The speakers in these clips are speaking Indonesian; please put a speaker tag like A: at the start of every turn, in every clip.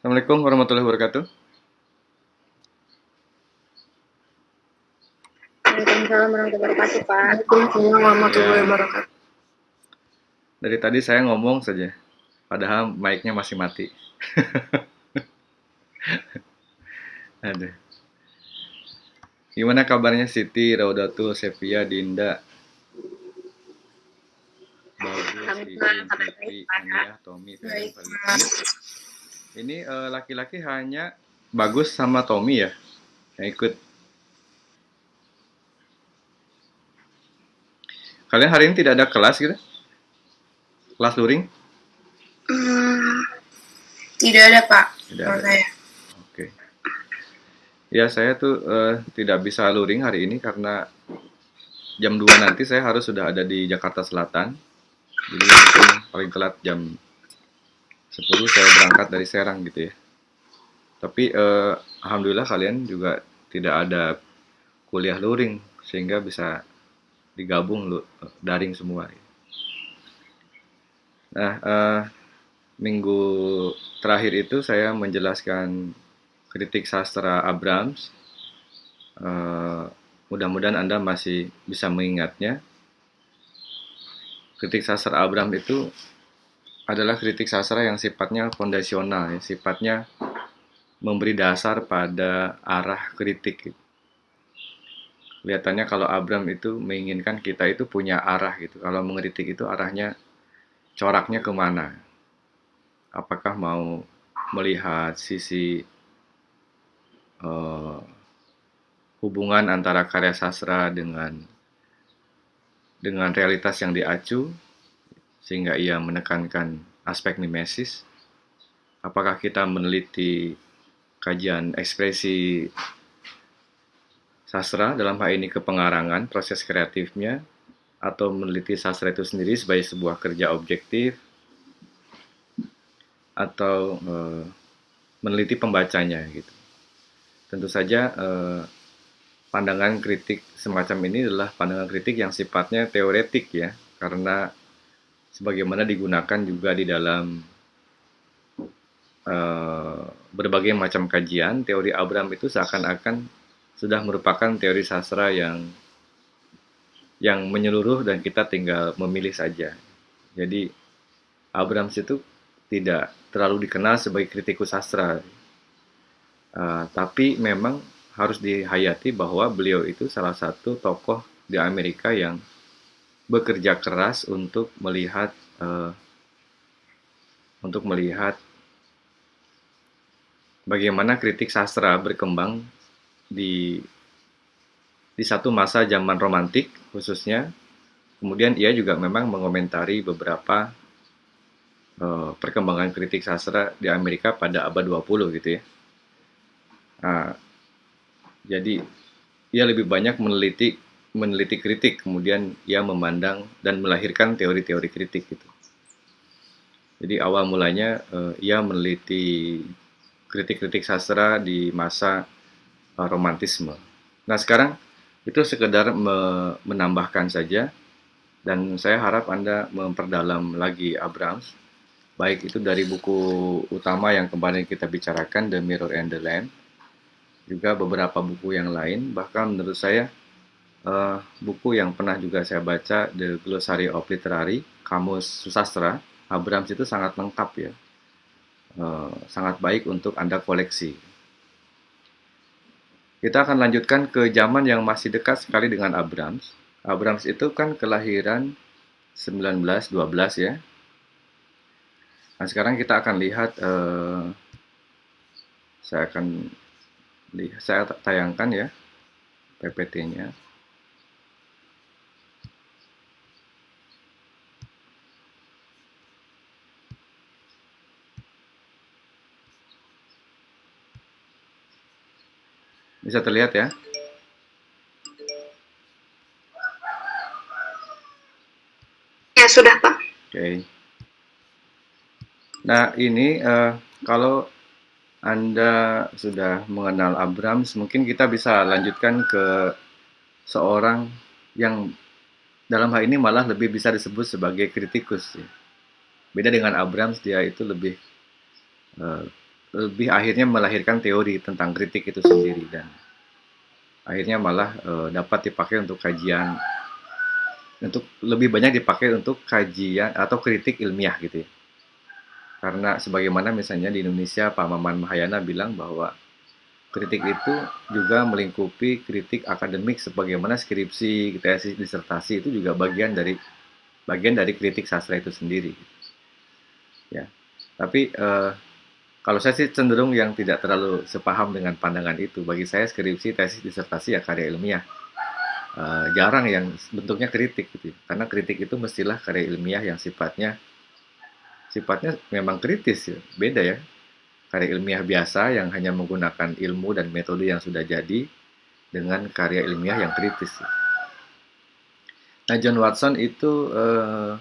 A: Assalamualaikum warahmatullahi wabarakatuh.
B: Waalaikumsalam warahmatullahi wabarakatuh, Pak.
C: Waalaikumsalam warahmatullahi
A: Ya.
C: wabarakatuh.
A: Dari tadi saya ngomong saja, padahal mic-nya masih mati. Aduh. Gimana kabarnya Siti, Raudatul, Sevia, Dinda, Bagus, Siti. Hania, Tommy, Feren, Ini eh, laki-laki hanya Bagus sama Tommy ya yang ikut. Kalian hari ini tidak ada kelas gitu? Kelas luring?
C: Hmm, tidak ada Pak.
A: Tidak ada.
C: saya.
A: Oke. Ya, saya tuh eh, tidak bisa luring hari ini karena jam 2 nanti saya harus sudah ada di Jakarta Selatan. Jadi paling telat jam 10 saya berangkat dari Serang gitu ya. Tapi eh, alhamdulillah kalian juga tidak ada kuliah luring sehingga bisa digabung lu, daring semua. Nah, eh, minggu terakhir itu saya menjelaskan kritik sastra Abrams. Eh, mudah-mudahan Anda masih bisa mengingatnya. Kritik sastra Abrams itu adalah kritik sastra yang sifatnya fondasional, ya, sifatnya memberi dasar pada arah kritik. Kelihatannya kalau Abram itu menginginkan kita itu punya arah gitu. Kalau mengkritik itu arahnya coraknya ke mana? Apakah mau melihat sisi eh, hubungan antara karya sastra dengan dengan realitas yang diacu sehingga ia menekankan aspek mimesis? Apakah kita meneliti kajian ekspresi sastra dalam hal ini kepengarangan proses kreatifnya atau meneliti sastra itu sendiri sebagai sebuah kerja objektif atau eh, meneliti pembacanya gitu. Tentu saja eh, pandangan kritik semacam ini adalah pandangan kritik yang sifatnya teoretik ya, karena sebagaimana digunakan juga di dalam eh, berbagai macam kajian, teori Abraham itu seakan-akan sudah merupakan teori sastra yang yang menyeluruh dan kita tinggal memilih saja. Jadi Abrams itu tidak terlalu dikenal sebagai kritikus sastra, Uh, tapi memang harus dihayati bahwa beliau itu salah satu tokoh di Amerika yang bekerja keras untuk melihat uh, untuk melihat bagaimana kritik sastra berkembang di di satu masa zaman romantik khususnya. Kemudian ia juga memang mengomentari beberapa eh, perkembangan kritik sastra di Amerika pada abad 20 gitu ya. Nah, jadi ia lebih banyak meneliti meneliti kritik, kemudian ia memandang dan melahirkan teori-teori kritik gitu. Jadi awal mulanya eh, ia meneliti kritik-kritik sastra di masa eh, romantisme. Nah sekarang itu sekedar me- menambahkan saja dan saya harap Anda memperdalam lagi Abrams baik itu dari buku utama yang kemarin kita bicarakan The Mirror and the Lamp juga beberapa buku yang lain bahkan menurut saya eh, buku yang pernah juga saya baca The Glossary of Literary Kamus Susastra Abrams itu sangat lengkap ya Eh, sangat baik untuk Anda koleksi kita akan lanjutkan ke zaman yang masih dekat sekali dengan Abrams. Abrams itu kan kelahiran 1912 ya. Nah, sekarang kita akan lihat eh, saya akan saya tayangkan ya PPT-nya. Bisa terlihat ya?
C: Ya sudah Pak.
A: Oke. Nah, ini eh, kalau Anda sudah mengenal Abrams, mungkin kita bisa lanjutkan ke seorang yang dalam hal ini malah lebih bisa disebut sebagai kritikus. ya. Beda dengan Abrams, dia itu lebih eh, lebih akhirnya melahirkan teori tentang kritik itu sendiri dan akhirnya malah uh, dapat dipakai untuk kajian untuk lebih banyak dipakai untuk kajian atau kritik ilmiah gitu ya. Karena sebagaimana misalnya di Indonesia Pak Maman Mahayana bilang bahwa kritik itu juga melingkupi kritik akademik sebagaimana skripsi, tesis, disertasi itu juga bagian dari bagian dari kritik sastra itu sendiri. Ya. Tapi eh, kalau saya sih cenderung yang tidak terlalu sepaham dengan pandangan itu. Bagi saya skripsi, tesis, disertasi ya karya ilmiah. Uh, jarang yang bentuknya kritik gitu. Karena kritik itu mestilah karya ilmiah yang sifatnya sifatnya memang kritis ya. Beda ya. Karya ilmiah biasa yang hanya menggunakan ilmu dan metode yang sudah jadi dengan karya ilmiah yang kritis. Nah John Watson itu uh,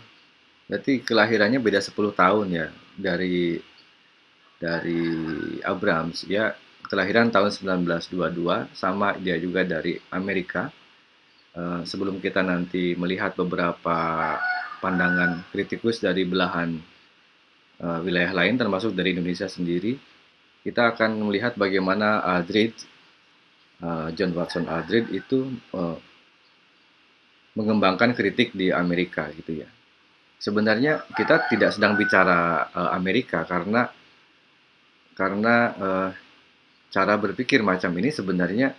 A: berarti kelahirannya beda 10 tahun ya dari dari Abrams ya kelahiran tahun 1922 sama dia juga dari Amerika Eh, sebelum kita nanti melihat beberapa pandangan kritikus dari belahan uh, wilayah lain termasuk dari Indonesia sendiri, kita akan melihat bagaimana Aldrid, uh, John Watson Aldrid itu mengembangkan kritik di Amerika gitu ya. Sebenarnya kita tidak sedang bicara Amerika karena karena uh, cara berpikir macam ini sebenarnya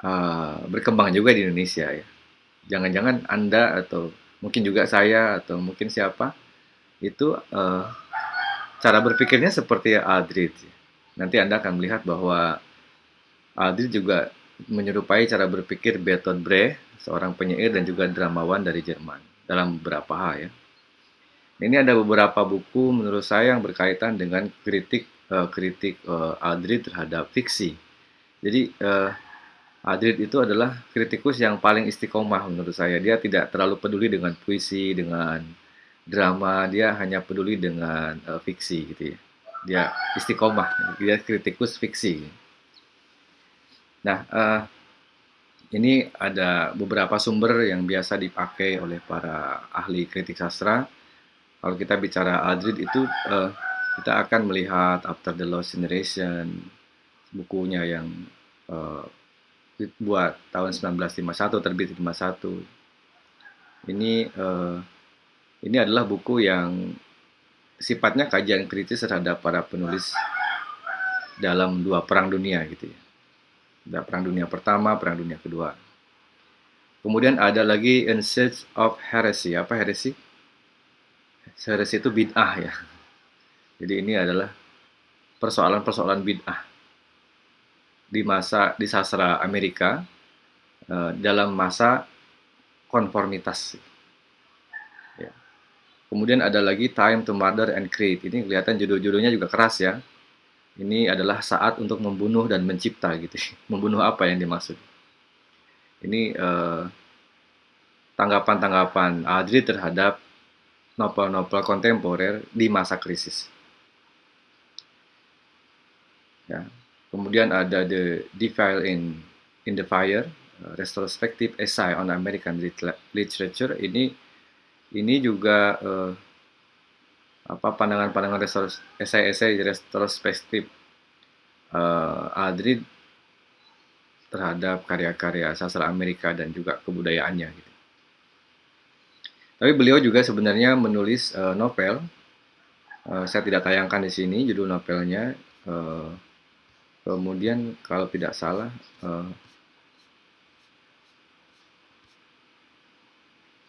A: uh, berkembang juga di Indonesia ya. Jangan-jangan Anda atau mungkin juga saya atau mungkin siapa itu uh, cara berpikirnya seperti Aldrich. Nanti Anda akan melihat bahwa Aldrich juga menyerupai cara berpikir Bertolt Brecht, seorang penyair dan juga dramawan dari Jerman dalam beberapa hal ya. Ini ada beberapa buku menurut saya yang berkaitan dengan kritik uh, kritik uh, Aldrich terhadap fiksi. Jadi uh, Adrid itu adalah kritikus yang paling istiqomah menurut saya. Dia tidak terlalu peduli dengan puisi, dengan drama, dia hanya peduli dengan uh, fiksi gitu ya. Dia istiqomah, dia kritikus fiksi. Nah, uh, ini ada beberapa sumber yang biasa dipakai oleh para ahli kritik sastra. Kalau kita bicara Adrid itu, uh, kita akan melihat After the Lost Generation, bukunya yang uh, buat tahun 1951 terbit 51 ini uh, ini adalah buku yang sifatnya kajian kritis terhadap para penulis dalam dua perang dunia gitu ya. Ada perang dunia pertama perang dunia kedua. Kemudian ada lagi In Search of Heresy. Apa heresy heresy itu bid'ah ya jadi ini adalah persoalan-persoalan bid'ah di masa di sastra Amerika uh, dalam masa konformitas. Ya. Kemudian ada lagi Time to Murder and Create. Ini kelihatan judul-judulnya juga keras ya. Ini adalah saat untuk membunuh dan mencipta gitu. membunuh apa yang dimaksud? Ini eh, tanggapan-tanggapan Adri terhadap novel-novel kontemporer di masa krisis. Ya, Kemudian ada The Defile in in the Fire, uh, retrospective essay on American literature. Ini ini juga uh, apa pandangan-pandangan esai-esai retrospektif uh, Adrid terhadap karya-karya sastra Amerika dan juga kebudayaannya. Gitu. Tapi beliau juga sebenarnya menulis uh, novel. Uh, saya tidak tayangkan di sini judul novelnya. Uh, Kemudian kalau tidak salah uh,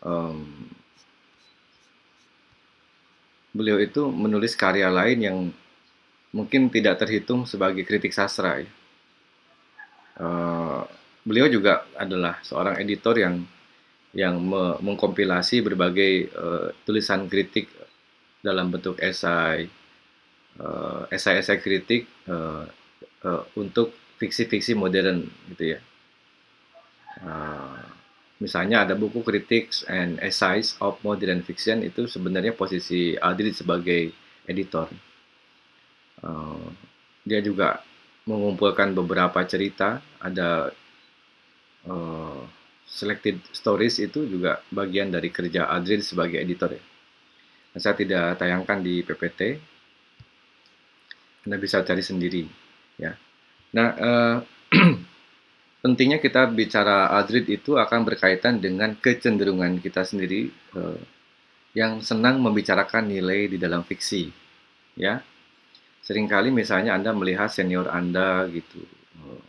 A: um, beliau itu menulis karya lain yang mungkin tidak terhitung sebagai kritik sastra. Ya. Uh, beliau juga adalah seorang editor yang yang me mengkompilasi berbagai uh, tulisan kritik dalam bentuk esai, uh, esai-esai kritik uh, uh, untuk fiksi-fiksi modern gitu ya. Uh, misalnya ada buku Critics and Essays of Modern Fiction itu sebenarnya posisi Aldrich sebagai editor. Uh, dia juga mengumpulkan beberapa cerita, ada uh, selected stories itu juga bagian dari kerja Aldrich sebagai editor ya. Nah, saya tidak tayangkan di PPT. Anda bisa cari sendiri, ya. Nah, eh, pentingnya kita bicara Adrid itu akan berkaitan dengan kecenderungan kita sendiri eh, yang senang membicarakan nilai di dalam fiksi, ya. Seringkali misalnya Anda melihat senior Anda gitu, eh,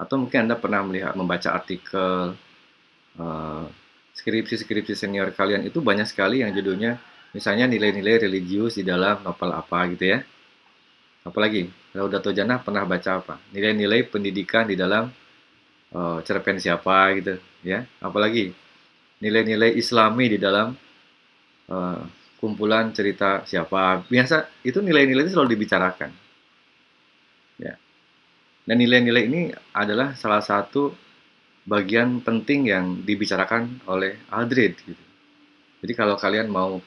A: atau mungkin Anda pernah melihat membaca artikel eh, skripsi-skripsi senior kalian itu banyak sekali yang judulnya misalnya nilai-nilai religius di dalam novel apa gitu ya. Apalagi, Laudato Jannah pernah baca apa? Nilai-nilai pendidikan di dalam uh, cerpen siapa gitu ya. Apalagi nilai-nilai islami di dalam uh, kumpulan cerita siapa. Biasa itu nilai-nilai itu selalu dibicarakan. Ya. Dan nilai-nilai ini adalah salah satu bagian penting yang dibicarakan oleh Aldred gitu. Jadi kalau kalian mau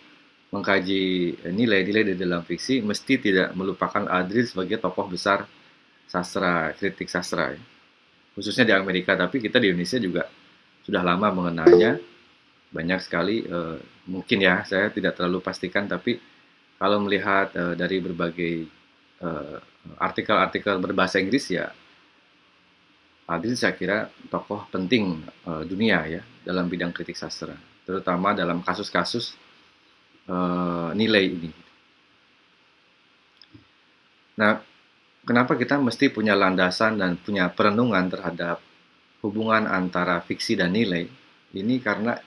A: mengkaji nilai-nilai di dalam fiksi, mesti tidak melupakan Aldred sebagai tokoh besar sastra, kritik sastra. Ya. Khususnya di Amerika, tapi kita di Indonesia juga sudah lama mengenalnya. Banyak sekali, uh, mungkin ya, saya tidak terlalu pastikan, tapi kalau melihat uh, dari berbagai eh, artikel-artikel uh, berbahasa Inggris ya Adil saya kira tokoh penting uh, dunia ya dalam bidang kritik sastra, terutama dalam kasus-kasus uh, nilai ini. Nah, kenapa kita mesti punya landasan dan punya perenungan terhadap hubungan antara fiksi dan nilai? Ini karena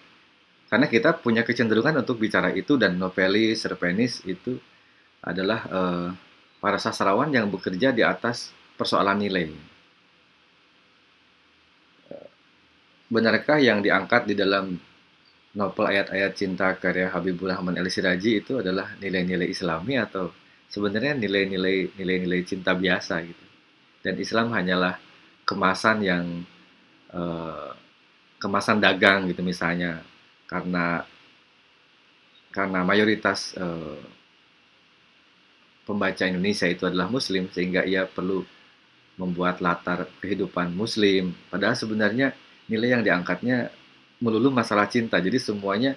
A: karena kita punya kecenderungan untuk bicara itu dan novelis, serpenis itu adalah uh, para sastrawan yang bekerja di atas persoalan nilai benarkah yang diangkat di dalam novel ayat-ayat cinta karya Habibur Rahman El Siraji itu adalah nilai-nilai Islami atau sebenarnya nilai-nilai nilai-nilai cinta biasa gitu. Dan Islam hanyalah kemasan yang uh, kemasan dagang gitu misalnya karena karena mayoritas uh, pembaca Indonesia itu adalah Muslim sehingga ia perlu membuat latar kehidupan Muslim. Padahal sebenarnya nilai yang diangkatnya melulu masalah cinta. Jadi semuanya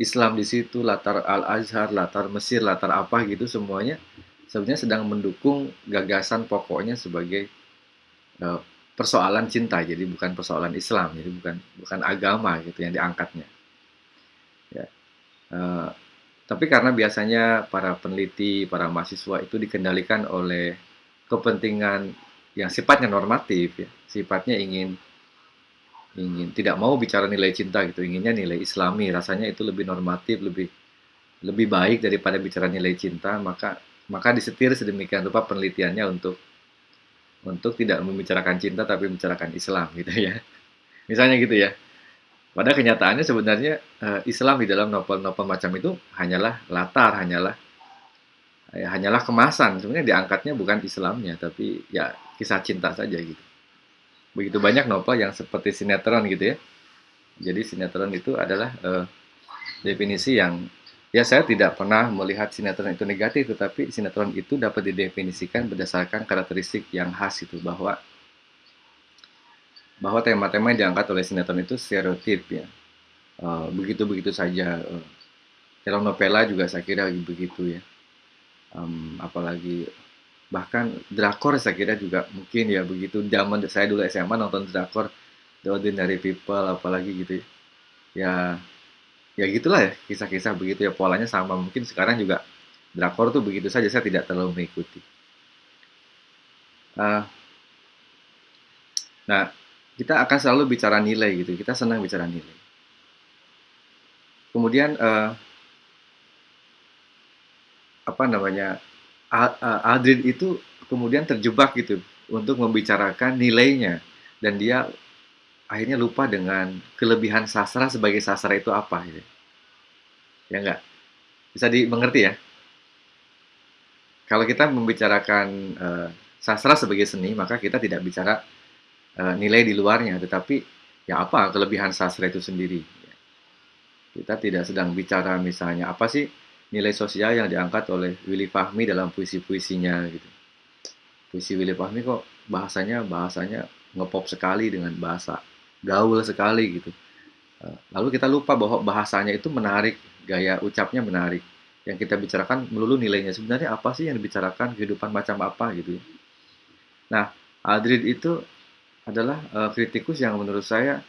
A: Islam di situ, latar Al-Azhar, latar Mesir, latar apa gitu semuanya sebenarnya sedang mendukung gagasan pokoknya sebagai uh, persoalan cinta. Jadi bukan persoalan Islam, jadi bukan bukan agama gitu yang diangkatnya. Ya. Uh, tapi karena biasanya para peneliti, para mahasiswa itu dikendalikan oleh kepentingan yang sifatnya normatif ya, sifatnya ingin ingin tidak mau bicara nilai cinta gitu inginnya nilai islami. Rasanya itu lebih normatif lebih lebih baik daripada bicara nilai cinta maka maka disetir sedemikian rupa penelitiannya untuk untuk tidak membicarakan cinta tapi membicarakan Islam gitu ya. Misalnya gitu ya. Pada kenyataannya sebenarnya uh, Islam di dalam novel-novel macam itu hanyalah latar hanyalah ya, hanyalah kemasan. Sebenarnya diangkatnya bukan Islamnya tapi ya kisah cinta saja gitu begitu banyak novel yang seperti sinetron gitu ya. Jadi sinetron itu adalah uh, definisi yang ya saya tidak pernah melihat sinetron itu negatif, tetapi sinetron itu dapat didefinisikan berdasarkan karakteristik yang khas itu bahwa bahwa tema-tema yang diangkat oleh sinetron itu stereotip ya. Begitu-begitu uh, saja. Uh, telenovela juga saya kira begitu ya. Um, apalagi bahkan drakor saya kira juga mungkin ya begitu zaman saya dulu SMA nonton drakor The Ordinary People apalagi gitu ya. Ya gitulah ya kisah-kisah begitu ya polanya sama. Mungkin sekarang juga drakor tuh begitu saja saya tidak terlalu mengikuti. Uh, nah kita akan selalu bicara nilai gitu kita senang bicara nilai. Kemudian uh, apa namanya Adrian itu kemudian terjebak gitu untuk membicarakan nilainya dan dia akhirnya lupa dengan kelebihan sastra sebagai sastra itu apa gitu. Ya enggak? Bisa dimengerti ya? Kalau kita membicarakan uh, sastra sebagai seni, maka kita tidak bicara uh, nilai di luarnya, tetapi ya apa kelebihan sastra itu sendiri. Kita tidak sedang bicara misalnya apa sih nilai sosial yang diangkat oleh Willy Fahmi dalam puisi-puisinya gitu. Puisi Willy Fahmi kok bahasanya bahasanya ngepop sekali dengan bahasa gaul sekali gitu. Eh, lalu kita lupa bahwa bahasanya itu menarik, gaya ucapnya menarik. yang kita bicarakan melulu nilainya. Sebenarnya apa sih yang dibicarakan kehidupan macam apa gitu ya. Nah, Adrid itu adalah uh, kritikus yang menurut saya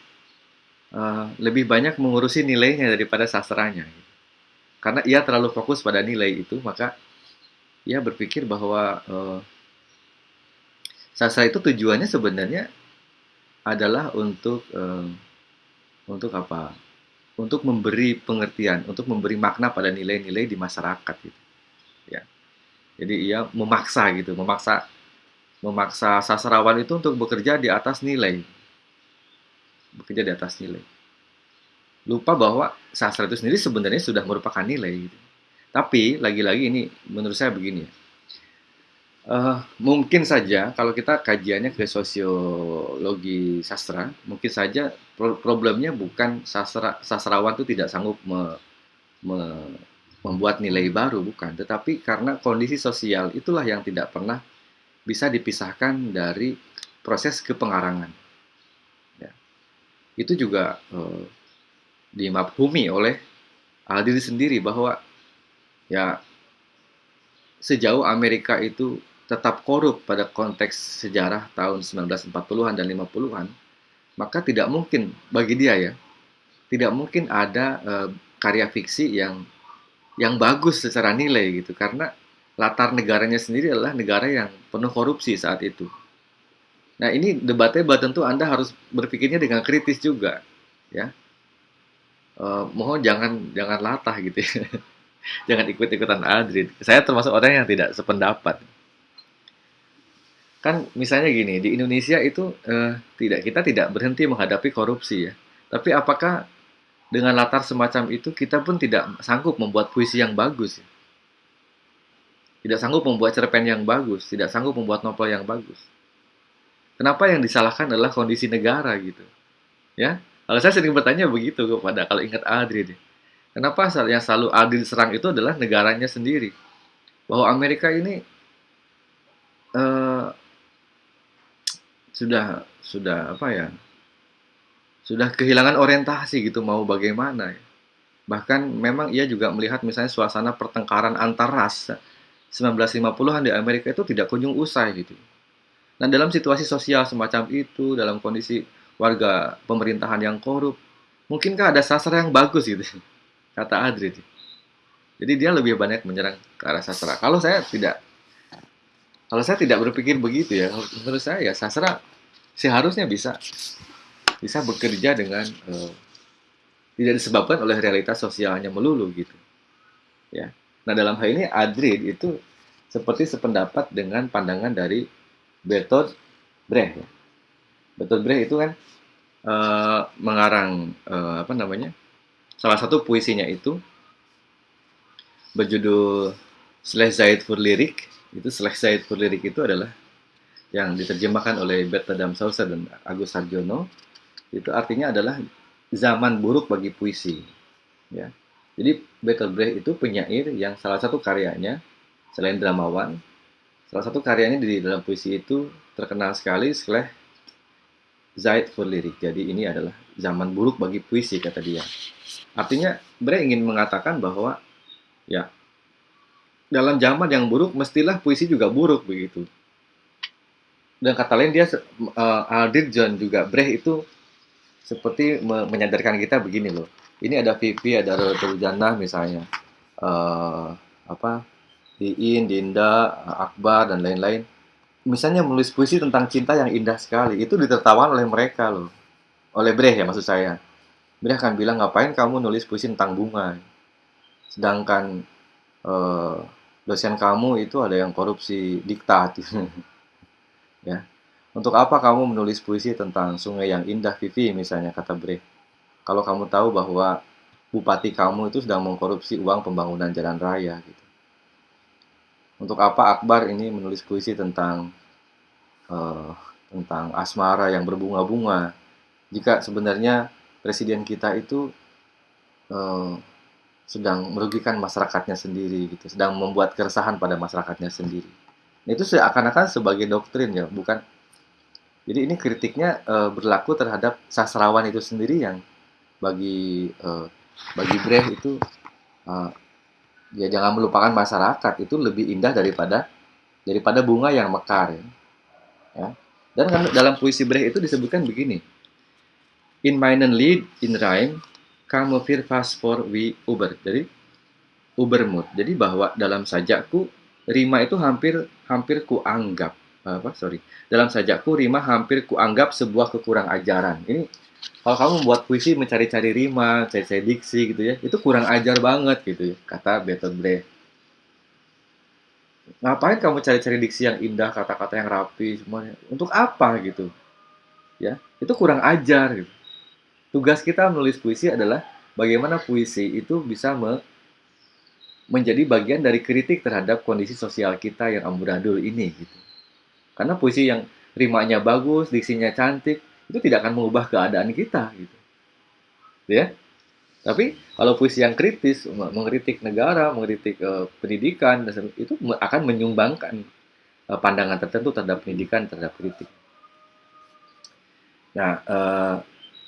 A: uh, lebih banyak mengurusi nilainya daripada sastranya. Gitu. Karena ia terlalu fokus pada nilai itu, maka ia berpikir bahwa uh, sastra itu tujuannya sebenarnya adalah untuk uh, untuk apa? Untuk memberi pengertian, untuk memberi makna pada nilai-nilai di masyarakat gitu. Ya. Jadi ia memaksa gitu, memaksa memaksa sastrawan itu untuk bekerja di atas nilai. Bekerja di atas nilai. Lupa bahwa sastra itu sendiri sebenarnya sudah merupakan nilai gitu. Tapi lagi-lagi ini menurut saya begini Uh, mungkin saja kalau kita kajiannya ke sosiologi sastra, mungkin saja pro problemnya bukan sastra sastrawan itu tidak sanggup me, me, membuat nilai baru, bukan, tetapi karena kondisi sosial itulah yang tidak pernah bisa dipisahkan dari proses kepengarangan. Ya. Itu juga uh, dimabhumi oleh Aldi sendiri bahwa ya sejauh Amerika itu tetap korup pada konteks sejarah tahun 1940-an dan 50-an, maka tidak mungkin bagi dia ya, tidak mungkin ada uh, karya fiksi yang yang bagus secara nilai gitu karena latar negaranya sendiri adalah negara yang penuh korupsi saat itu. Nah ini debatnya tentu Anda harus berpikirnya dengan kritis juga, ya. Uh, mohon jangan jangan latah gitu ya. jangan ikut-ikutan Adrid. Saya termasuk orang yang tidak sependapat kan misalnya gini di Indonesia itu eh, tidak kita tidak berhenti menghadapi korupsi ya tapi apakah dengan latar semacam itu kita pun tidak sanggup membuat puisi yang bagus ya? tidak sanggup membuat cerpen yang bagus tidak sanggup membuat novel yang bagus kenapa yang disalahkan adalah kondisi negara gitu ya kalau saya sering bertanya begitu kepada kalau ingat Adri deh. Kenapa yang selalu Adri serang itu adalah negaranya sendiri? Bahwa Amerika ini uh, sudah sudah apa ya sudah kehilangan orientasi gitu mau bagaimana ya. bahkan memang ia juga melihat misalnya suasana pertengkaran antar ras 1950-an di Amerika itu tidak kunjung usai gitu. Dan dalam situasi sosial semacam itu dalam kondisi warga pemerintahan yang korup mungkinkah ada sastra yang bagus gitu kata Adri jadi dia lebih banyak menyerang ke arah sastra kalau saya tidak kalau saya tidak berpikir begitu ya, menurut saya ya sastra seharusnya bisa bisa bekerja dengan uh, tidak disebabkan oleh realitas sosialnya melulu gitu. Ya. Nah dalam hal ini Adrid itu seperti sependapat dengan pandangan dari Bertolt Brecht. Ya. Bertolt Brecht itu kan uh, mengarang uh, apa namanya salah satu puisinya itu berjudul Slezeit für Lyrik itu Selesai for Lirik itu adalah yang diterjemahkan oleh Bert Adam Sauser dan Agus Sarjono itu artinya adalah zaman buruk bagi puisi ya. Jadi Bertolt Brecht itu penyair yang salah satu karyanya selain dramawan salah satu karyanya di dalam puisi itu terkenal sekali setelah Zeit for Lirik jadi ini adalah zaman buruk bagi puisi kata dia artinya Brecht ingin mengatakan bahwa ya dalam zaman yang buruk mestilah puisi juga buruk begitu. Dan kata lain dia uh, Aldir John juga Brecht itu seperti me menyadarkan kita begini loh. Ini ada Vivi, ada Rotul misalnya. Uh, apa? Diin, Dinda, Akbar dan lain-lain. Misalnya menulis puisi tentang cinta yang indah sekali, itu ditertawakan oleh mereka loh. Oleh Brecht ya maksud saya. Brecht akan bilang ngapain kamu nulis puisi tentang bunga. Sedangkan uh, dosen kamu itu ada yang korupsi diktat ya untuk apa kamu menulis puisi tentang sungai yang indah Vivi misalnya kata Bre kalau kamu tahu bahwa bupati kamu itu sedang mengkorupsi uang pembangunan jalan raya gitu untuk apa Akbar ini menulis puisi tentang uh, tentang asmara yang berbunga-bunga jika sebenarnya presiden kita itu uh, sedang merugikan masyarakatnya sendiri gitu, sedang membuat keresahan pada masyarakatnya sendiri. Nah, itu seakan-akan sebagai doktrin ya, bukan. Jadi ini kritiknya e, berlaku terhadap sastrawan itu sendiri yang bagi e, bagi Brecht itu e, ya jangan melupakan masyarakat itu lebih indah daripada daripada bunga yang mekar ya. ya. Dan kan dalam puisi Brecht itu disebutkan begini. In meinen Lied in rhyme kamu wir fast for we Uber. Jadi Ubermut. Jadi bahwa dalam sajakku rima itu hampir hampir kuanggap apa sorry dalam sajakku rima hampir kuanggap sebuah kekurang ajaran ini kalau kamu membuat puisi mencari-cari rima cari-cari diksi gitu ya itu kurang ajar banget gitu ya kata Bertolt Brecht ngapain kamu cari-cari diksi yang indah kata-kata yang rapi semuanya untuk apa gitu? Ya itu kurang ajar gitu. Tugas kita menulis puisi adalah bagaimana puisi itu bisa me menjadi bagian dari kritik terhadap kondisi sosial kita yang amburadul ini gitu. Karena puisi yang rimanya bagus, diksinya cantik, itu tidak akan mengubah keadaan kita gitu. Ya. Tapi kalau puisi yang kritis, mengkritik negara, mengkritik uh, pendidikan, itu akan menyumbangkan uh, pandangan tertentu terhadap pendidikan, terhadap kritik. Nah, uh,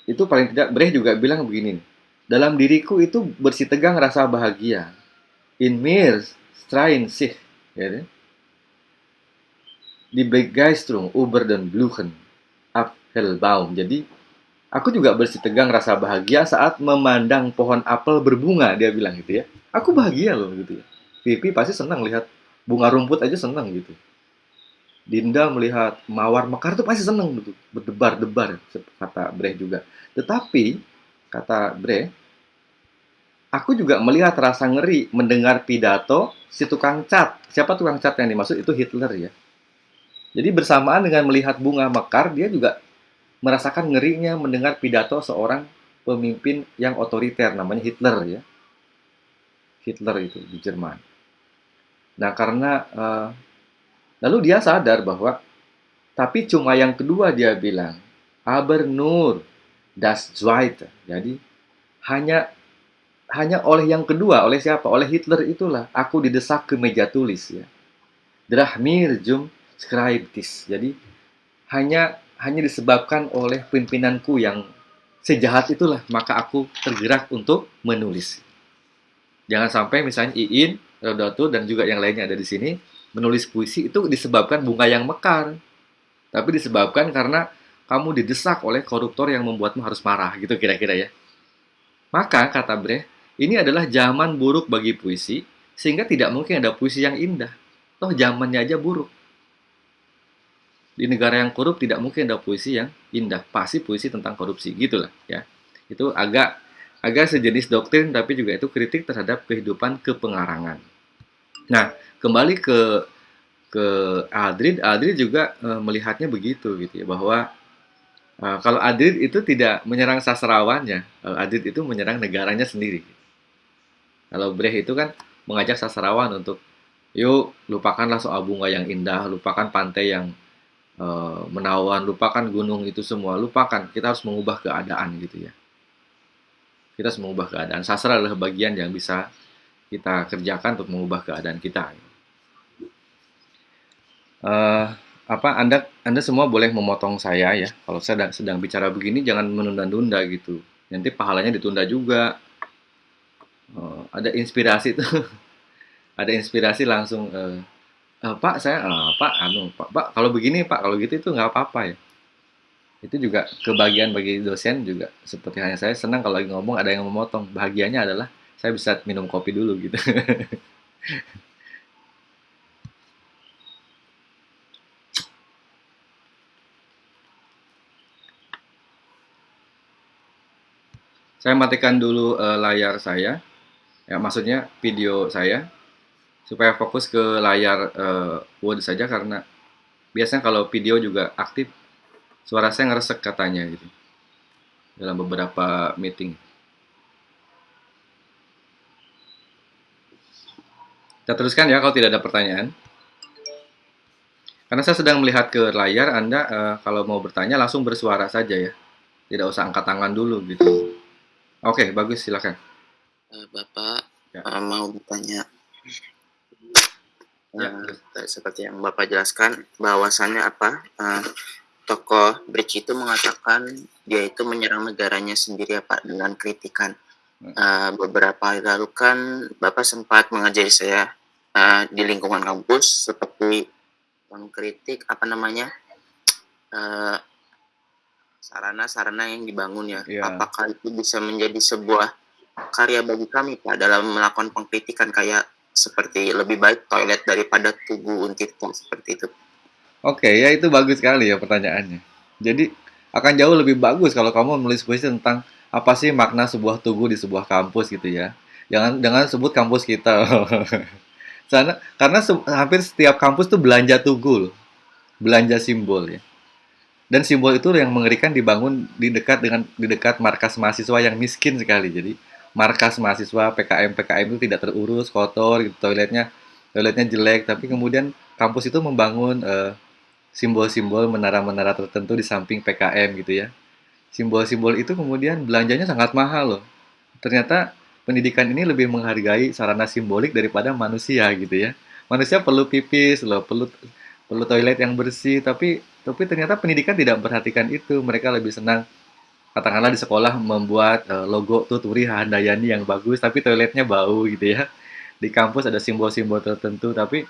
A: itu paling tidak Brecht juga bilang begini, dalam diriku itu bersih tegang rasa bahagia, in mir strain sich ya kan? di Begeisterung über den Bluchen Apfelbaum. Jadi aku juga bersih tegang rasa bahagia saat memandang pohon apel berbunga dia bilang gitu ya. Aku bahagia loh gitu ya. Pipi pasti senang lihat bunga rumput aja senang gitu. Dinda melihat mawar mekar tuh pasti senang gitu, berdebar-debar kata Brecht juga. Tetapi kata Brecht Aku juga melihat rasa ngeri mendengar pidato si tukang cat. Siapa tukang cat yang dimaksud? Itu Hitler ya. Jadi bersamaan dengan melihat bunga mekar, dia juga merasakan ngerinya mendengar pidato seorang pemimpin yang otoriter, namanya Hitler ya. Hitler itu di Jerman. Nah karena uh, lalu dia sadar bahwa tapi cuma yang kedua dia bilang, aber nur das Zweite. Jadi hanya hanya oleh yang kedua, oleh siapa? Oleh Hitler itulah aku didesak ke meja tulis ya. Drahmir jum scribtis. Jadi hanya hanya disebabkan oleh pimpinanku yang sejahat itulah maka aku tergerak untuk menulis. Jangan sampai misalnya Iin, Rodoto dan juga yang lainnya ada di sini menulis puisi itu disebabkan bunga yang mekar. Tapi disebabkan karena kamu didesak oleh koruptor yang membuatmu harus marah gitu kira-kira ya. Maka kata Brecht, ini adalah zaman buruk bagi puisi, sehingga tidak mungkin ada puisi yang indah. Toh zamannya aja buruk. Di negara yang korup tidak mungkin ada puisi yang indah. Pasti puisi tentang korupsi, gitulah ya. Itu agak agak sejenis doktrin, tapi juga itu kritik terhadap kehidupan kepengarangan. Nah, kembali ke ke Adrid, Adrid juga e, melihatnya begitu gitu ya, bahwa e, kalau Adrid itu tidak menyerang sastrawannya, Adrid itu menyerang negaranya sendiri. Kalau Brecht itu kan mengajak sastrawan untuk yuk lupakanlah soal bunga yang indah, lupakan pantai yang uh, menawan, lupakan gunung itu semua, lupakan. Kita harus mengubah keadaan gitu ya. Kita harus mengubah keadaan. Sastra adalah bagian yang bisa kita kerjakan untuk mengubah keadaan kita. Uh, apa Anda Anda semua boleh memotong saya ya. Kalau saya sedang, bicara begini jangan menunda-nunda gitu. Nanti pahalanya ditunda juga oh, ada inspirasi tuh ada inspirasi langsung uh, uh, Pak saya uh, Pak anu Pak Pak kalau begini Pak kalau gitu itu nggak apa-apa ya. Itu juga kebahagiaan bagi dosen juga. Seperti hanya saya senang kalau lagi ngomong ada yang memotong. Bahagianya adalah saya bisa minum kopi dulu gitu. Saya matikan dulu uh, layar saya. Ya maksudnya video saya supaya fokus ke layar uh, Word saja karena biasanya kalau video juga aktif suara saya ngeresek katanya gitu dalam beberapa meeting. Kita teruskan ya kalau tidak ada pertanyaan. Karena saya sedang melihat ke layar, Anda uh, kalau mau bertanya langsung bersuara saja ya. Tidak usah angkat tangan dulu gitu. Oke, bagus silakan.
D: Eh, Bapak
A: Ya.
D: mau bertanya.
A: Ya.
D: Uh, seperti yang Bapak jelaskan, bahwasannya apa? Uh, tokoh Brecht itu mengatakan dia itu menyerang negaranya sendiri ya Pak dengan kritikan. Eh, beberapa hari lalu kan Bapak sempat mengajari saya eh, di lingkungan kampus seperti mengkritik apa namanya sarana-sarana yang dibangun ya.
A: Iya.
D: Apakah itu bisa menjadi sebuah karya bagi kami Pak dalam melakukan pengkritikan kayak seperti lebih baik toilet daripada tugu Untirta seperti itu.
A: Oke, ya itu bagus sekali ya pertanyaannya. Jadi akan jauh lebih bagus kalau kamu menulis puisi tentang apa sih makna sebuah tugu di sebuah kampus gitu ya. Jangan jangan sebut kampus kita. Sana, karena se- hampir setiap kampus tuh belanja tugu loh. Belanja simbol ya. Dan simbol itu yang mengerikan dibangun di dekat dengan di dekat markas mahasiswa yang miskin sekali. Jadi markas mahasiswa PKM PKM itu tidak terurus, kotor, gitu, toiletnya toiletnya jelek. Tapi kemudian kampus itu membangun eh, simbol-simbol menara-menara tertentu di samping PKM gitu ya. Simbol-simbol itu kemudian belanjanya sangat mahal loh. Ternyata pendidikan ini lebih menghargai sarana simbolik daripada manusia gitu ya. Manusia perlu pipis loh, perlu perlu toilet yang bersih, tapi tapi ternyata pendidikan tidak memperhatikan itu. Mereka lebih senang katakanlah di sekolah membuat eh, logo Tuturi Handayani yang bagus, tapi toiletnya bau gitu ya. Di kampus ada simbol-simbol tertentu, tapi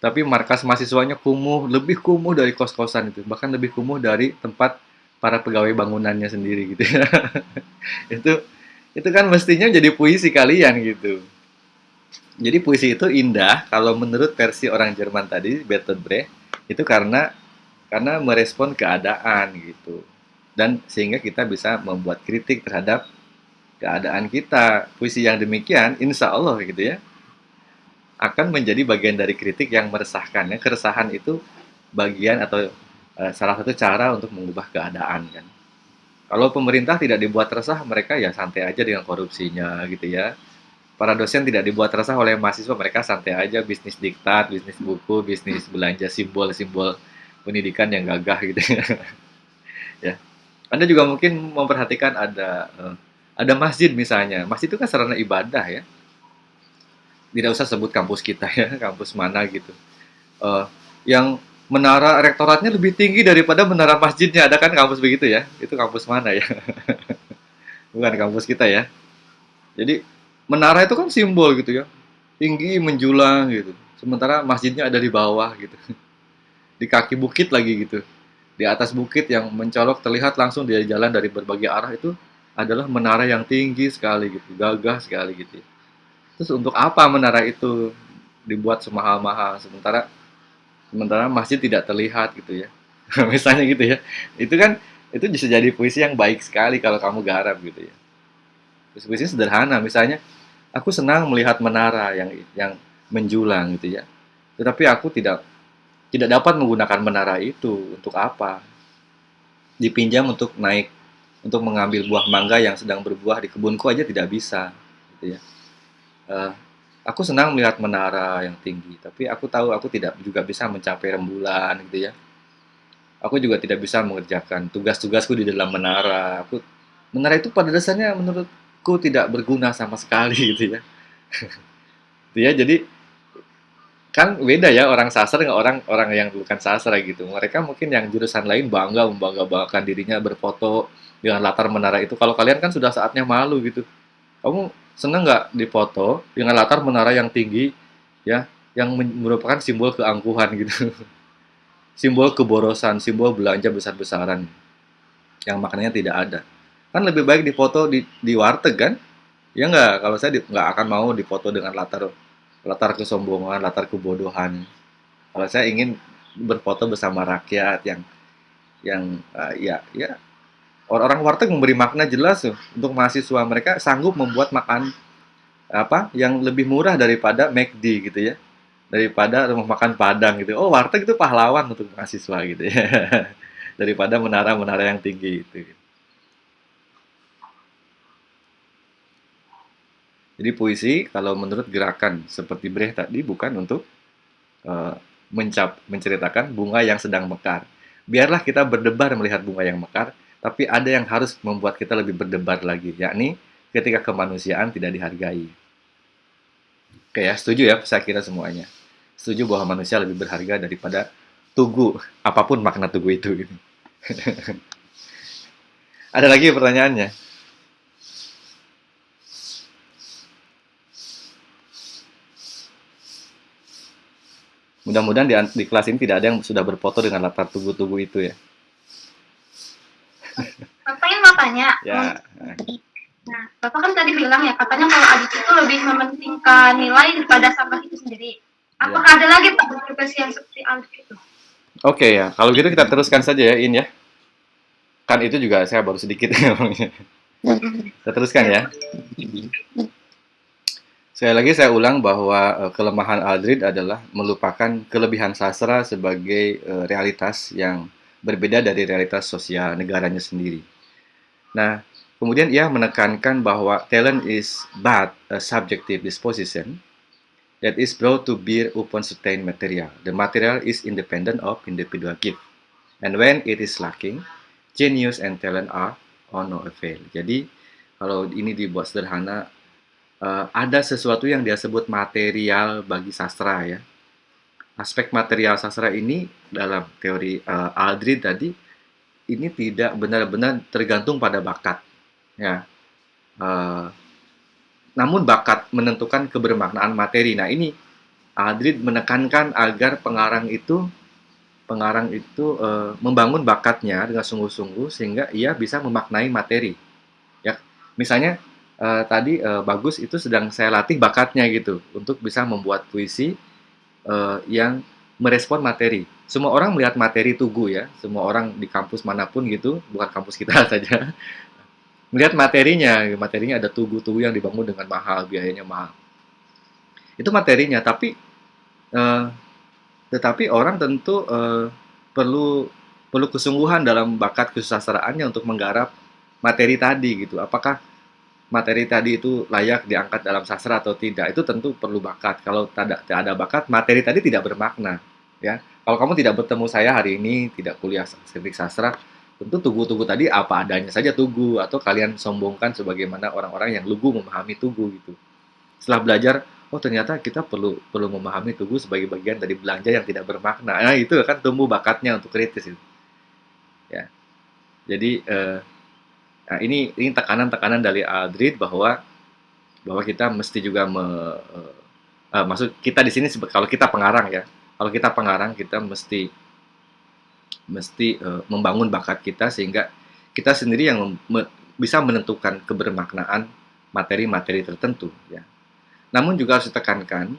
A: tapi markas mahasiswanya kumuh, lebih kumuh dari kos-kosan itu, bahkan lebih kumuh dari tempat para pegawai bangunannya sendiri gitu ya. itu itu kan mestinya jadi puisi kalian gitu. Jadi puisi itu indah kalau menurut versi orang Jerman tadi, Bertolt Brecht, itu karena karena merespon keadaan gitu. Dan sehingga kita bisa membuat kritik terhadap keadaan kita. Puisi yang demikian, insya Allah gitu ya, akan menjadi bagian dari kritik yang meresahkan. Ya, keresahan itu bagian atau eh, salah satu cara untuk mengubah keadaan kan. Kalau pemerintah tidak dibuat resah, mereka ya santai aja dengan korupsinya gitu ya. Para dosen tidak dibuat resah oleh mahasiswa, mereka santai aja bisnis diktat, bisnis buku, bisnis belanja simbol-simbol pendidikan yang gagah gitu ya. Anda juga mungkin memperhatikan ada eh, ada masjid misalnya. Masjid itu kan sarana ibadah ya tidak usah sebut kampus kita ya, kampus mana gitu. Eh, yang menara rektoratnya lebih tinggi daripada menara masjidnya, ada kan kampus begitu ya? Itu kampus mana ya? Bukan kampus kita ya. Jadi menara itu kan simbol gitu ya, tinggi menjulang gitu. Sementara masjidnya ada di bawah gitu, di kaki bukit lagi gitu. Di atas bukit yang mencolok terlihat langsung dari jalan dari berbagai arah itu adalah menara yang tinggi sekali gitu, gagah sekali gitu. Terus untuk apa menara itu dibuat semahal-mahal sementara sementara masjid tidak terlihat gitu ya. Misalnya gitu ya. Itu kan itu bisa jadi puisi yang baik sekali kalau kamu garap gitu ya. Puisi-puisi sederhana misalnya aku senang melihat menara yang yang menjulang gitu ya. Tetapi aku tidak tidak dapat menggunakan menara itu untuk apa? Dipinjam untuk naik untuk mengambil buah mangga yang sedang berbuah di kebunku aja tidak bisa gitu ya. Eh, aku senang melihat menara yang tinggi, tapi aku tahu aku tidak juga bisa mencapai rembulan gitu ya. Aku juga tidak bisa mengerjakan tugas-tugasku di dalam menara. Aku menara itu pada dasarnya menurutku tidak berguna sama sekali gitu ya. Gitu ya, jadi kan beda ya orang sastra dengan orang orang yang bukan sastra gitu. Mereka mungkin yang jurusan lain bangga membangga-banggakan dirinya berfoto dengan latar menara itu. Kalau kalian kan sudah saatnya malu gitu. Kamu seneng nggak difoto dengan latar menara yang tinggi ya yang merupakan simbol keangkuhan gitu simbol keborosan simbol belanja besar-besaran yang maknanya tidak ada kan lebih baik difoto di di warteg kan ya nggak kalau saya nggak akan mau difoto dengan latar latar kesombongan latar kebodohan. Kalau saya ingin berfoto bersama rakyat yang yang eh, ya ya orang-orang warteg memberi makna jelas tuh. Untuk mahasiswa mereka sanggup membuat makan apa yang lebih murah daripada McD gitu ya. Daripada rumah makan Padang gitu. Oh warteg itu pahlawan untuk mahasiswa gitu ya. Daripada menara-menara yang tinggi itu jadi puisi kalau menurut gerakan seperti Brecht tadi bukan untuk eh, mencap menceritakan bunga yang sedang mekar biarlah kita berdebar melihat bunga yang mekar tapi ada yang harus membuat kita lebih berdebar lagi, yakni ketika kemanusiaan tidak dihargai. Oke ya, setuju ya saya kira semuanya. Setuju bahwa manusia lebih berharga daripada tugu, apa pun makna tugu itu. ada lagi pertanyaannya? Mudah-mudahan di, di kelas ini tidak ada yang sudah berfoto dengan latar tugu-tugu itu ya.
C: Bapak ingin mau tanya.
A: Ya.
C: Nah, Bapak kan tadi bilang ya, katanya kalau adit itu lebih mementingkan nilai daripada sampah itu sendiri. Apakah ada lagi Pak profesi yang seperti adit itu?
A: Oke ya, kalau gitu kita teruskan saja ya, In ya. Kan itu juga saya baru sedikit ngomongnya. Kita teruskan ya. Sekali lagi saya ulang bahwa eh, kelemahan Aldrid adalah melupakan kelebihan sastra sebagai eh, realitas yang berbeda dari realitas sosial negaranya sendiri. Nah, kemudian ia menekankan bahwa talent is but a subjective disposition that is brought to bear upon certain material. The material is independent of individual gift. And when it is lacking, genius and talent are of no avail. Jadi, kalau ini dibuat sederhana, eh, ada sesuatu yang dia sebut material bagi sastra ya. Aspek material sastra ini dalam teori eh, Aldrin tadi ini tidak benar-benar tergantung pada bakat ya. Eh, namun bakat menentukan kebermaknaan materi. Nah, ini Aldrin menekankan agar pengarang itu pengarang itu eh, membangun bakatnya dengan sungguh-sungguh sehingga ia bisa memaknai materi. Ya, misalnya eh, tadi eh, bagus itu sedang saya latih bakatnya gitu untuk bisa membuat puisi eh, yang merespon materi. Semua orang melihat materi tugu ya, semua orang di kampus mana pun gitu, bukan kampus kita saja, melihat materinya. Materinya ada tugu-tugu yang dibangun dengan mahal, biayanya mahal. Itu materinya, tapi eh, tetapi orang tentu eh, perlu perlu kesungguhan dalam bakat kesusastraannya untuk menggarap materi tadi gitu. Apakah materi tadi itu layak diangkat dalam sastra atau tidak? Itu tentu perlu bakat. Kalau tidak ada bakat, materi tadi tidak bermakna, ya. Kalau kamu tidak bertemu saya hari ini, tidak kuliah estetik sastra, tentu tugu-tugu tadi apa adanya saja tugu atau kalian sombongkan sebagaimana orang-orang yang lugu memahami tugu gitu. Setelah belajar, oh ternyata kita perlu perlu memahami tugu sebagai bagian dari belanja yang tidak bermakna. Nah, itu kan tumbuh bakatnya untuk kritis itu. Ya. Jadi eh, nah ini ini tekanan-tekanan dari Aldrid bahwa bahwa kita mesti juga me, eh, eh, maksud kita di sini kalau kita pengarang ya. Kalau kita pengarang kita mesti mesti eh, membangun bakat kita sehingga kita sendiri yang me- bisa menentukan kebermaknaan materi-materi tertentu ya. Namun juga harus ditekankan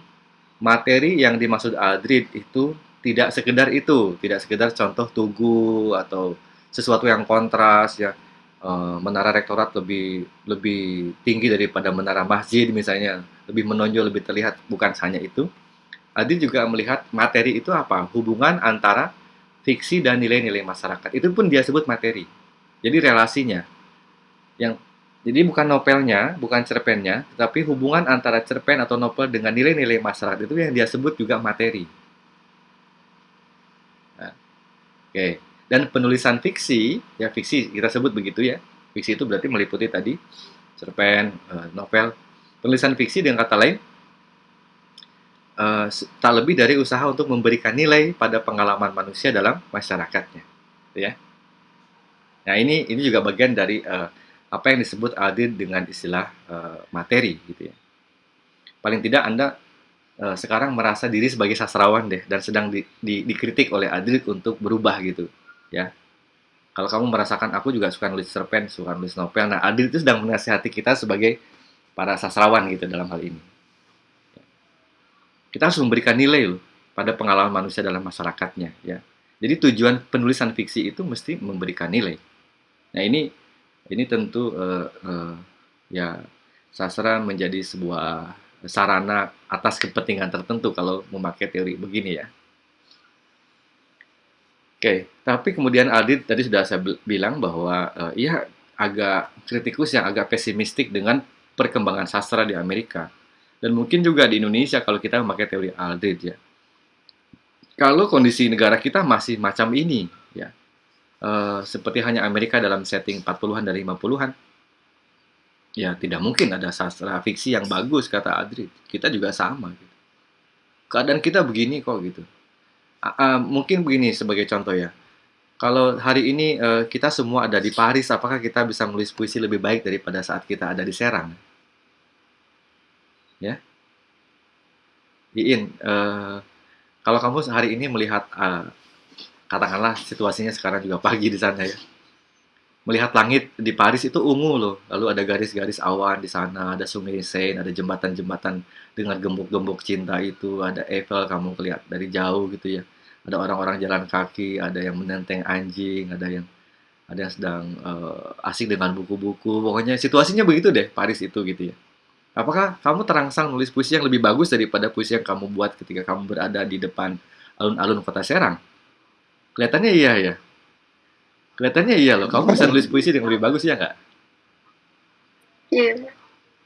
A: materi yang dimaksud Aldrid itu tidak sekedar itu, tidak sekedar contoh tugu atau sesuatu yang kontras ya. Eh, menara rektorat lebih lebih tinggi daripada menara masjid misalnya, lebih menonjol, lebih terlihat bukan hanya itu. Aldrid juga melihat materi itu apa? Hubungan antara fiksi dan nilai-nilai masyarakat. Itu pun dia sebut materi. Jadi relasinya. Yang jadi bukan novelnya, bukan cerpennya, tetapi hubungan antara cerpen atau novel dengan nilai-nilai masyarakat itu yang dia sebut juga materi. Nah, Oke, dan penulisan fiksi, ya fiksi kita sebut begitu ya. Fiksi itu berarti meliputi tadi cerpen, eh, novel. Penulisan fiksi dengan kata lain eh, tak lebih dari usaha untuk memberikan nilai pada pengalaman manusia dalam masyarakatnya, gitu ya. Nah ini ini juga bagian dari eh, apa yang disebut Aldin dengan istilah eh, materi gitu ya. Paling tidak Anda sekarang merasa diri sebagai sastrawan deh dan sedang di- di- dikritik oleh Aldin untuk berubah gitu ya. Kalau kamu merasakan aku juga suka nulis cerpen, suka nulis novel. Nah, Aldin itu sedang menasihati kita sebagai para sastrawan gitu dalam hal ini. Kita harus memberikan nilai loh pada pengalaman manusia dalam masyarakatnya ya. Jadi tujuan penulisan fiksi itu mesti memberikan nilai. Nah ini ini tentu eh, eh, ya sastra menjadi sebuah sarana atas kepentingan tertentu kalau memakai teori begini ya. Oke, tapi kemudian Aldit tadi sudah saya bil- bilang bahwa eh, ia agak kritikus yang agak pesimistik dengan perkembangan sastra di Amerika dan mungkin juga di Indonesia kalau kita memakai teori Aldrit ya. Kalau kondisi negara kita masih macam ini ya, eh, seperti hanya Amerika dalam setting 40-an dan 50-an, ya tidak mungkin ada sastra fiksi yang bagus kata Aldrit. Kita juga sama. Gitu. Keadaan kita begini kok gitu. A, mungkin begini sebagai contoh ya. Kalau hari ini eh, kita semua ada di Paris, apakah kita bisa menulis puisi lebih baik daripada saat kita ada di Serang? Ya, Iin, eh, kalau kamu hari ini melihat uh, katakanlah situasinya sekarang juga pagi di sana ya. Melihat langit di Paris itu ungu loh. Lalu ada garis-garis awan di sana, ada sungai Seine, ada jembatan-jembatan dengan gembok-gembok cinta itu, ada Eiffel kamu lihat dari jauh gitu ya. Ada orang-orang jalan kaki, ada yang menenteng anjing, ada yang ada yang sedang uh, asik dengan buku-buku. Pokoknya situasinya begitu deh Paris itu gitu ya. Apakah kamu terangsang nulis puisi yang lebih bagus daripada puisi yang kamu buat ketika kamu berada di depan alun-alun kota Serang? Kelihatannya iya ya. Kelihatannya iya loh. Kamu bisa nulis puisi yang lebih bagus ya nggak?
B: Iya.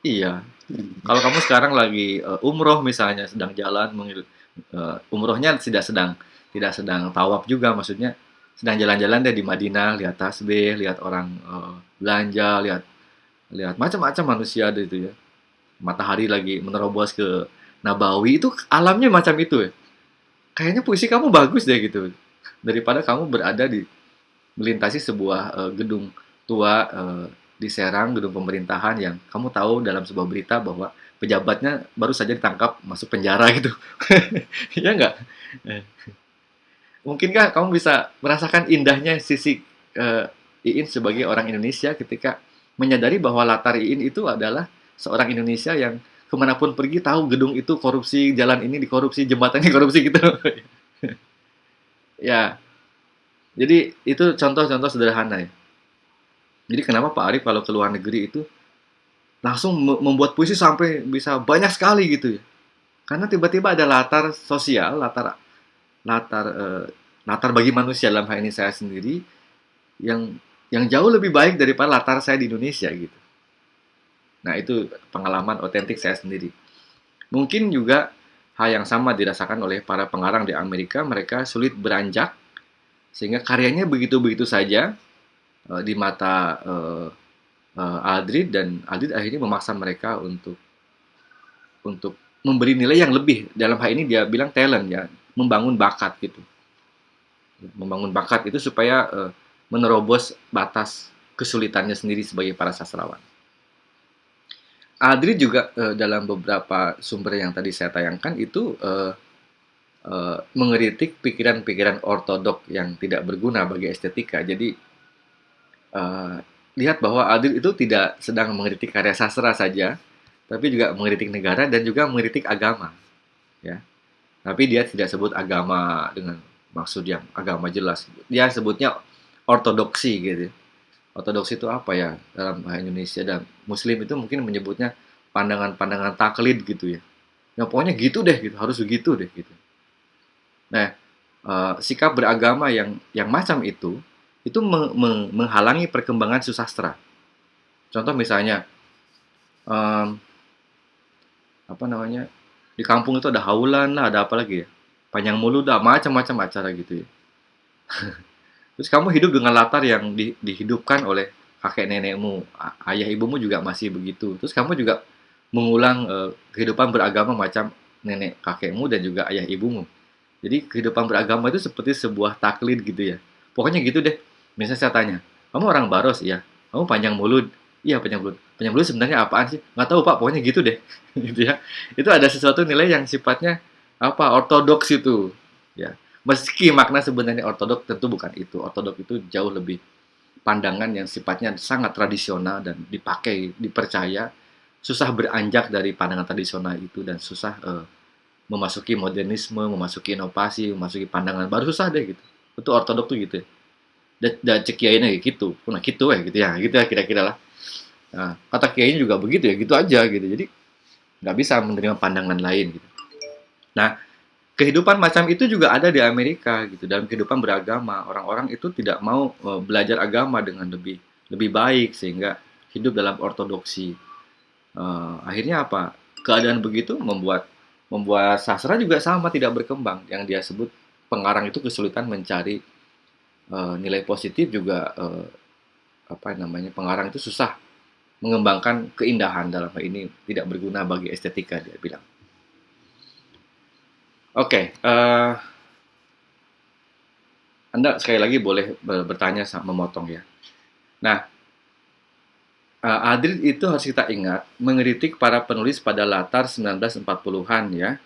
A: Iya. Kalau kamu sekarang lagi uh, umroh misalnya sedang jalan uh, umrohnya tidak sedang tidak sedang tawaf juga maksudnya sedang jalan-jalan deh di Madinah lihat tasbih lihat orang uh, belanja lihat lihat macam-macam manusia itu ya matahari lagi menerobos ke Nabawi itu alamnya macam itu ya kayaknya puisi kamu bagus deh gitu daripada kamu berada di melintasi sebuah uh, gedung tua uh, di Serang gedung pemerintahan yang kamu tahu dalam sebuah berita bahwa pejabatnya baru saja ditangkap masuk penjara gitu ya enggak mungkinkah kamu bisa merasakan indahnya sisi uh, Iin sebagai orang Indonesia ketika menyadari bahwa latar Iin itu adalah seorang Indonesia yang ke mana pun pergi tahu gedung itu korupsi, jalan ini dikorupsi, jembatan ini korupsi gitu. ya, jadi itu contoh-contoh sederhana ya. Jadi kenapa Pak Arif kalau ke luar negeri itu langsung membuat puisi sampai bisa banyak sekali gitu ya? Karena tiba-tiba ada latar sosial, latar latar uh, latar bagi manusia dalam hal ini saya sendiri yang yang jauh lebih baik daripada latar saya di Indonesia gitu. Nah, itu pengalaman otentik saya sendiri. Mungkin juga hal yang sama dirasakan oleh para pengarang di Amerika, mereka sulit beranjak sehingga karyanya begitu-begitu saja uh, di mata uh, uh, Aldrid dan Aldrid akhirnya memaksa mereka untuk untuk memberi nilai yang lebih. Dalam hal ini dia bilang talent ya, membangun bakat gitu. Membangun bakat itu supaya uh, menerobos batas kesulitannya sendiri sebagai para sastrawan. Adri juga uh, dalam beberapa sumber yang tadi saya tayangkan itu uh, uh, mengeritik pikiran-pikiran ortodok yang tidak berguna bagi estetika. Jadi uh, lihat bahwa Adri itu tidak sedang mengeritik karya sastra saja, tapi juga mengeritik negara dan juga mengeritik agama. Ya, tapi dia tidak sebut agama dengan maksud yang agama jelas. Dia sebutnya ortodoksi gitu. Ortodoksi itu apa ya dalam bahasa Indonesia dan Muslim itu mungkin menyebutnya pandangan-pandangan taklid gitu ya. Ya pokoknya gitu deh gitu, harus begitu deh gitu. Nah, uh, sikap beragama yang yang macam itu itu me me menghalangi perkembangan susastra. Contoh misalnya um, apa namanya di kampung itu ada haulan lah, ada apa lagi ya? Panjang mulut, ada macam-macam acara gitu ya. Terus kamu hidup dengan latar yang di, dihidupkan oleh kakek nenekmu, ayah ibumu juga masih begitu. Terus kamu juga mengulang uh, kehidupan beragama macam nenek kakekmu dan juga ayah ibumu. Jadi kehidupan beragama itu seperti sebuah taklid gitu ya. Pokoknya gitu deh. Misalnya saya tanya, kamu orang Baros ya? Kamu panjang mulut? Iya panjang mulut. Panjang mulut sebenarnya apaan sih? Nggak tahu pak. Pokoknya gitu deh. gitu ya. Itu ada sesuatu nilai yang sifatnya apa? Ortodoks itu. Ya. Meski makna sebenarnya ortodok tentu bukan itu. Ortodok itu jauh lebih pandangan yang sifatnya sangat tradisional dan dipakai, dipercaya, susah beranjak dari pandangan tradisional itu dan susah uh, memasuki modernisme, memasuki inovasi, memasuki pandangan baru susah deh gitu. Itu ortodok tuh gitu. Dan, dan cek kiainya gitu. Nah gitu ya gitu ya, gitu ya kira-kira lah. Nah, kata kiainya juga begitu ya, gitu aja gitu. Jadi nggak bisa menerima pandangan lain gitu. Nah, kehidupan macam itu juga ada di Amerika gitu. Dalam kehidupan beragama, orang-orang itu tidak mau uh, belajar agama dengan lebih lebih baik sehingga hidup dalam ortodoksi. Uh, akhirnya apa? Keadaan begitu membuat membuat sastra juga sama tidak berkembang. Yang dia sebut pengarang itu kesulitan mencari uh, nilai positif juga uh, apa namanya pengarang itu susah mengembangkan keindahan dalam hal ini tidak berguna bagi estetika dia bilang. Oke, okay, uh, eh, Anda sekali lagi boleh bertanya memotong ya. Nah, uh, Adrid itu harus kita ingat mengeritik para penulis pada latar 1940-an ya,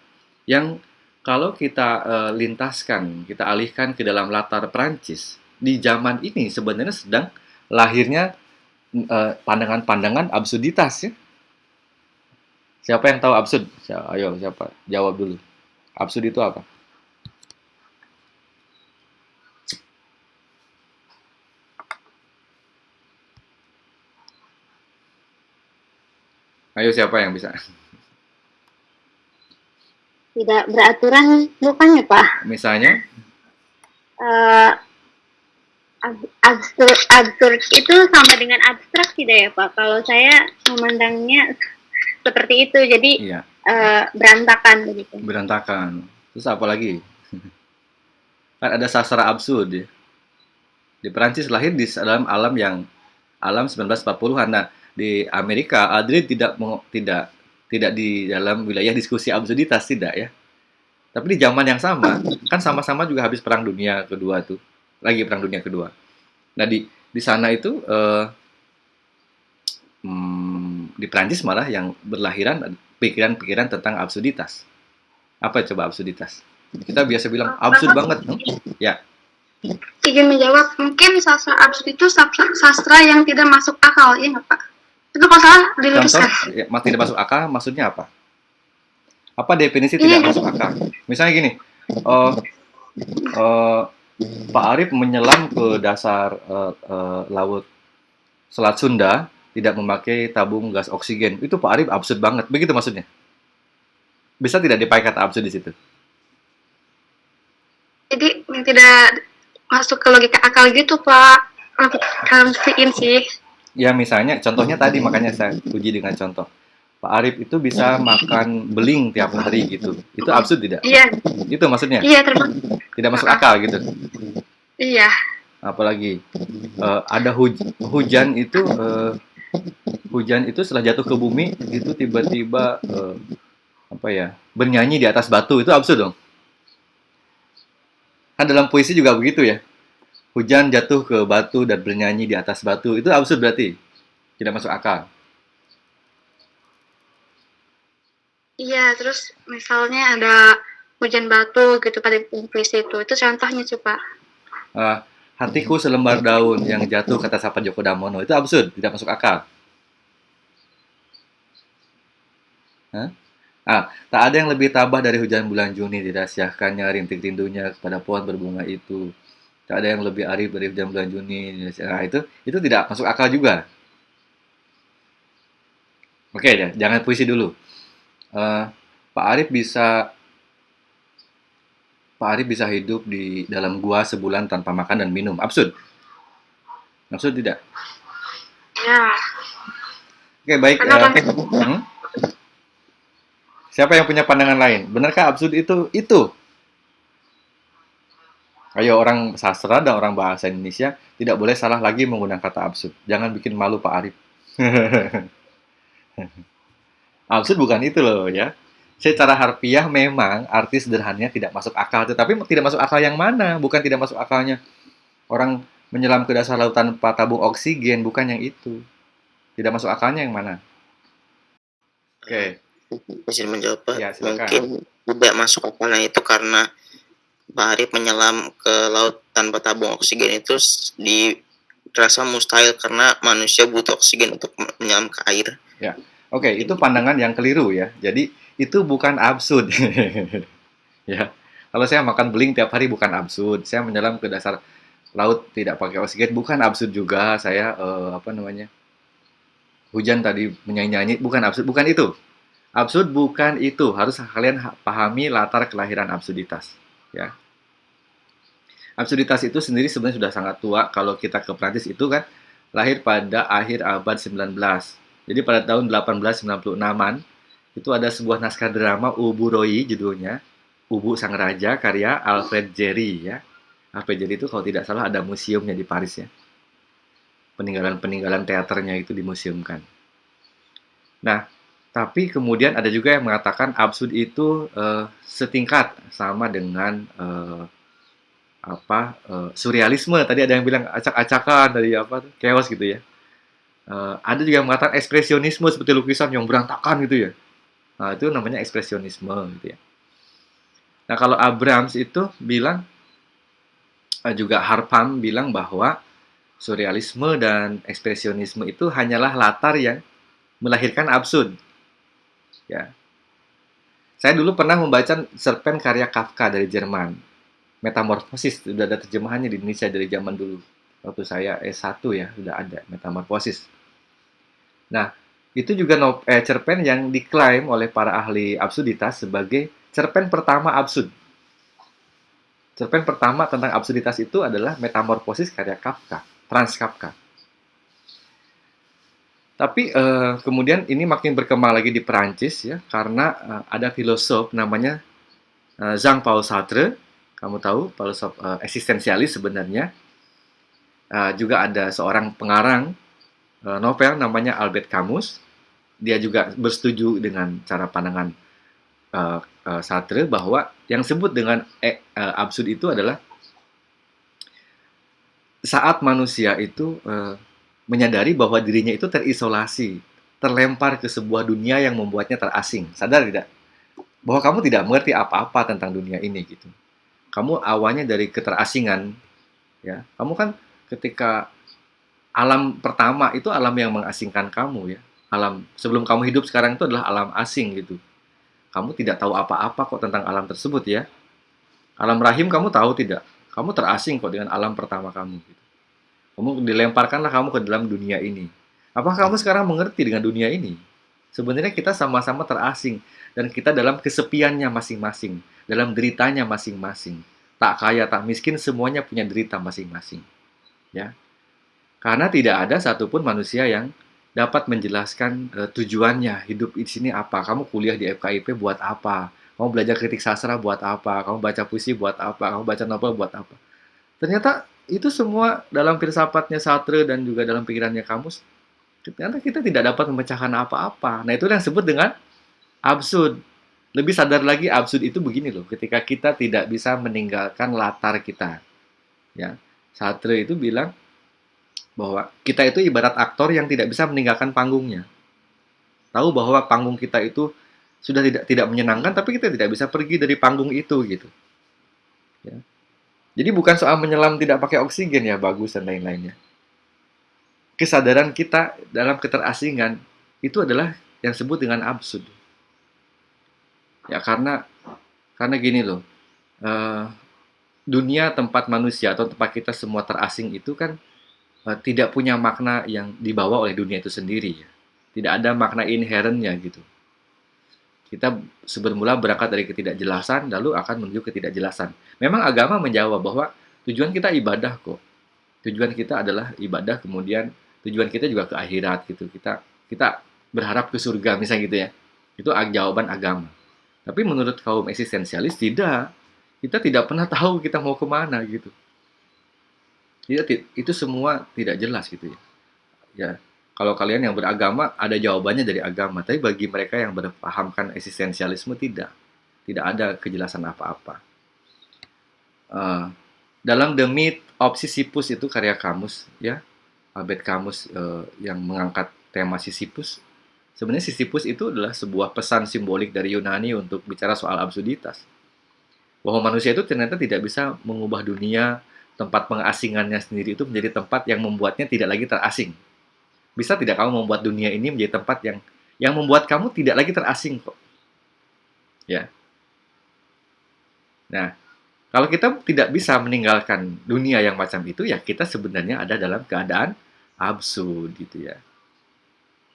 A: yang kalau kita eh, lintaskan, kita alihkan ke dalam latar Perancis, di zaman ini sebenarnya sedang lahirnya eh, pandangan-pandangan absurditas ya. Siapa yang tahu absurd? Ayo, siapa? Jawab dulu. Absurd itu apa? Ayo, siapa yang bisa?
B: Tidak beraturan bukannya Pak?
A: Misalnya,
B: ab- absurd, absurd itu sama dengan abstrak tidak ya Pak? Kalau saya memandangnya seperti itu, jadi
A: iya,
B: eh, berantakan begitu.
A: berantakan. Terus apa lagi? Kan ada sastra absurd ya. Di Perancis lahir di dalam alam yang alam 1940-an. Nah, di Amerika Adri tidak tidak tidak di dalam wilayah diskusi absurditas tidak ya. Tapi di zaman yang sama, kan sama-sama juga habis perang dunia kedua tuh. Lagi perang dunia kedua. Nah, di di sana itu eh, hmm, di Perancis malah yang berlahiran pikiran-pikiran tentang absurditas. Apa coba absurditas? Kita biasa bilang absurd banget. Hmm? Ya,
C: Izin menjawab, mungkin sastra absurd itu sastra, sastra yang tidak masuk akal, nggak Pak? Itu kalau salah
A: Contoh,
C: diluruskan.
A: ya, mas- tidak masuk akal, maksudnya apa? Apa definisi tidak
C: Iya.
A: masuk akal? Misalnya gini, eh, eh, Pak Arif menyelam ke dasar eh, eh, laut Selat Sunda tidak memakai tabung gas oksigen. Itu Pak Arif absurd banget. Begitu maksudnya? Bisa tidak dipakai kata absurd di situ?
C: Jadi yang tidak masuk ke logika akal gitu Pak. Kalau sih.
A: Ya misalnya, contohnya tadi makanya saya uji dengan contoh. Pak Arif itu bisa makan beling tiap hari gitu. Itu absurd tidak?
C: Iya,
A: Itu maksudnya?
C: iya termasuk.
A: Tidak masuk akal gitu.
C: Iya.
A: apalagi eh, ada huj- hujan itu eh, hujan itu setelah jatuh ke bumi itu tiba-tiba eh, apa ya bernyanyi di atas batu itu absurd dong kan dalam puisi juga begitu ya hujan jatuh ke batu dan bernyanyi di atas batu itu absurd berarti tidak masuk akal
C: Iya, terus misalnya ada hujan batu gitu pada puisi itu. Itu contohnya sih Pak.
A: Eh, hatiku selembar daun yang jatuh kata Sapa Joko Damono itu absurd tidak masuk akal Hah? Ah, tak ada yang lebih tabah dari hujan bulan Juni dirahasiakannya rintik rindunya kepada pohon berbunga itu. Tak ada yang lebih arif dari hujan bulan Juni. Nah, itu itu tidak masuk akal juga. Oke ya, jangan puisi dulu. Eh, Pak Arif bisa Pak Arif bisa hidup di dalam gua sebulan tanpa makan dan minum. Absurd. Absurd tidak?
C: Ya.
A: Oke, baik.
C: Kenapa?
A: hmm? Siapa yang punya pandangan lain? Benarkah absurd itu? Itu. Ayo orang sastra dan orang bahasa Indonesia tidak boleh salah lagi menggunakan kata absurd. Jangan bikin malu Pak Arif. absurd bukan itu loh ya. Secara harfiah memang arti sederhananya tidak masuk akal, tetapi tidak masuk akal yang mana? Bukan tidak masuk akalnya orang menyelam ke dasar laut tanpa tabung oksigen, bukan yang itu. Tidak masuk akalnya yang mana? Oke.
D: Izin menjawab Pak.
A: Ya, silakan.
D: mungkin tidak masuk akalnya itu karena Pak Arif menyelam ke laut tanpa tabung oksigen itu dirasa mustahil karena manusia butuh oksigen untuk menyelam ke air.
A: Oke, itu pandangan yang keliru ya. Jadi itu bukan absurd. ya. Kalau saya makan beling tiap hari bukan absurd. Saya menyelam ke dasar laut tidak pakai oksigen bukan absurd juga. Saya eh, apa namanya? Hujan tadi menyanyi-nyanyi bukan absurd, bukan itu. Absurd bukan itu. Harus kalian ha- pahami latar kelahiran absurditas, ya. Absurditas itu sendiri sebenarnya sudah sangat tua kalau kita ke Prancis itu kan lahir pada akhir abad 19. Jadi pada tahun 1896-an itu ada sebuah naskah drama Ubu Roy judulnya Ubu Sang Raja karya Alfred Jerry ya. Alfred Jerry itu kalau tidak salah ada museumnya di Paris ya. Peninggalan-peninggalan teaternya itu dimuseumkan. Nah, tapi kemudian ada juga yang mengatakan absurd itu eh, setingkat sama dengan eh, apa eh, surrealisme tadi ada yang bilang acak-acakan dari apa chaos gitu ya. Eh, ada juga yang mengatakan ekspresionisme seperti lukisan yang berantakan gitu ya. Nah, itu namanya ekspresionisme gitu ya. Nah, kalau Abrams itu bilang eh, juga Harpam bilang bahwa surrealisme dan ekspresionisme itu hanyalah latar yang melahirkan absurd. Ya. Saya dulu pernah membaca cerpen karya Kafka dari Jerman. Metamorfosis sudah ada terjemahannya di Indonesia dari zaman dulu. Waktu saya S1 ya, sudah ada Metamorfosis. Nah, itu juga no, eh, cerpen yang diklaim oleh para ahli absurditas sebagai cerpen pertama absurd. Cerpen pertama tentang absurditas itu adalah Metamorfosis karya Kafka, Franz Kafka. Tapi uh, kemudian ini makin berkembang lagi di Perancis ya karena uh, ada filosof namanya uh, Jean Paul Sartre, kamu tahu filosof uh, eksistensialis sebenarnya. Uh, juga ada seorang pengarang uh, novel namanya Albert Camus. Dia juga bersetuju dengan cara pandangan uh, uh, Sartre bahwa yang disebut dengan eh, uh, absurd itu adalah saat manusia itu uh, menyadari bahwa dirinya itu terisolasi, terlempar ke sebuah dunia yang membuatnya terasing. Sadar tidak? Bahwa kamu tidak mengerti apa-apa tentang dunia ini gitu. Kamu awalnya dari keterasingan, ya. Kamu kan ketika alam pertama itu alam yang mengasingkan kamu ya. Alam sebelum kamu hidup sekarang itu adalah alam asing gitu. Kamu tidak tahu apa-apa kok tentang alam tersebut ya. Alam rahim kamu tahu tidak? Kamu terasing kok dengan alam pertama kamu gitu. Kamu dilemparkanlah kamu ke dalam dunia ini. Apakah kamu sekarang mengerti dengan dunia ini? Sebenarnya kita sama-sama terasing dan kita dalam kesepiannya masing-masing, dalam deritanya masing-masing. Tak kaya, tak miskin, semuanya punya derita masing-masing. Ya. Karena tidak ada satupun manusia yang dapat menjelaskan uh, tujuannya hidup di sini apa. Kamu kuliah di FKIP buat apa? Kamu belajar kritik sastra buat apa? Kamu baca puisi buat apa? Kamu baca novel buat apa? Ternyata itu semua dalam filsafatnya Sartre dan juga dalam pikirannya kamus ternyata kita tidak dapat memecahkan apa-apa. Nah, itu yang disebut dengan absurd. Lebih sadar lagi absurd itu begini loh, ketika kita tidak bisa meninggalkan latar kita. Ya. Sartre itu bilang bahwa kita itu ibarat aktor yang tidak bisa meninggalkan panggungnya. Tahu bahwa panggung kita itu sudah tidak tidak menyenangkan tapi kita tidak bisa pergi dari panggung itu gitu. Ya. Jadi bukan soal menyelam tidak pakai oksigen ya bagus dan lain-lainnya. Kesadaran kita dalam keterasingan itu adalah yang disebut dengan absurd. Ya karena karena gini loh, uh, dunia tempat manusia atau tempat kita semua terasing itu kan uh, tidak punya makna yang dibawa oleh dunia itu sendiri ya. Tidak ada makna inherentnya gitu. Kita sebelumnya berangkat dari ketidakjelasan, lalu akan menuju ketidakjelasan. Memang agama menjawab bahwa tujuan kita ibadah kok. Tujuan kita adalah ibadah, kemudian tujuan kita juga ke akhirat gitu. Kita kita berharap ke surga misalnya gitu ya. Itu jawaban agama. Tapi menurut kaum eksistensialis tidak. Kita tidak pernah tahu kita mau ke mana gitu. Tidak, itu semua tidak jelas gitu ya. Ya, kalau kalian yang beragama, ada jawabannya dari agama. Tapi bagi mereka yang berpahamkan eksistensialisme, tidak. Tidak ada kejelasan apa-apa. Uh, dalam The Myth of Sisyphus itu karya Kamus, ya, Albert Kamus uh, yang mengangkat tema Sisyphus. Sebenarnya Sisyphus itu adalah sebuah pesan simbolik dari Yunani untuk bicara soal absurditas. Bahwa manusia itu ternyata tidak bisa mengubah dunia, tempat pengasingannya sendiri itu menjadi tempat yang membuatnya tidak lagi terasing bisa tidak kamu membuat dunia ini menjadi tempat yang yang membuat kamu tidak lagi terasing kok. Ya. Nah, kalau kita tidak bisa meninggalkan dunia yang macam itu, ya kita sebenarnya ada dalam keadaan absurd gitu ya.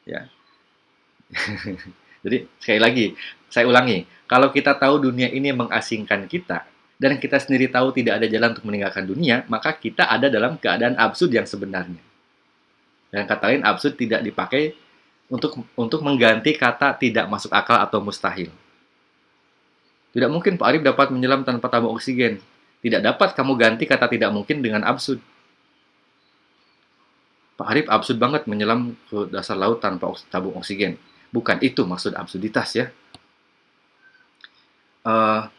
A: Ya. Jadi sekali lagi, saya ulangi, kalau kita tahu dunia ini mengasingkan kita dan kita sendiri tahu tidak ada jalan untuk meninggalkan dunia, maka kita ada dalam keadaan absurd yang sebenarnya. Dan kata lain absurd tidak dipakai untuk untuk mengganti kata tidak masuk akal atau mustahil. Tidak mungkin Pak Arif dapat menyelam tanpa tabung oksigen. Tidak dapat kamu ganti kata tidak mungkin dengan absurd. Pak Arif absurd banget menyelam ke dasar laut tanpa tabung oksigen. Bukan itu maksud absurditas ya. Uh,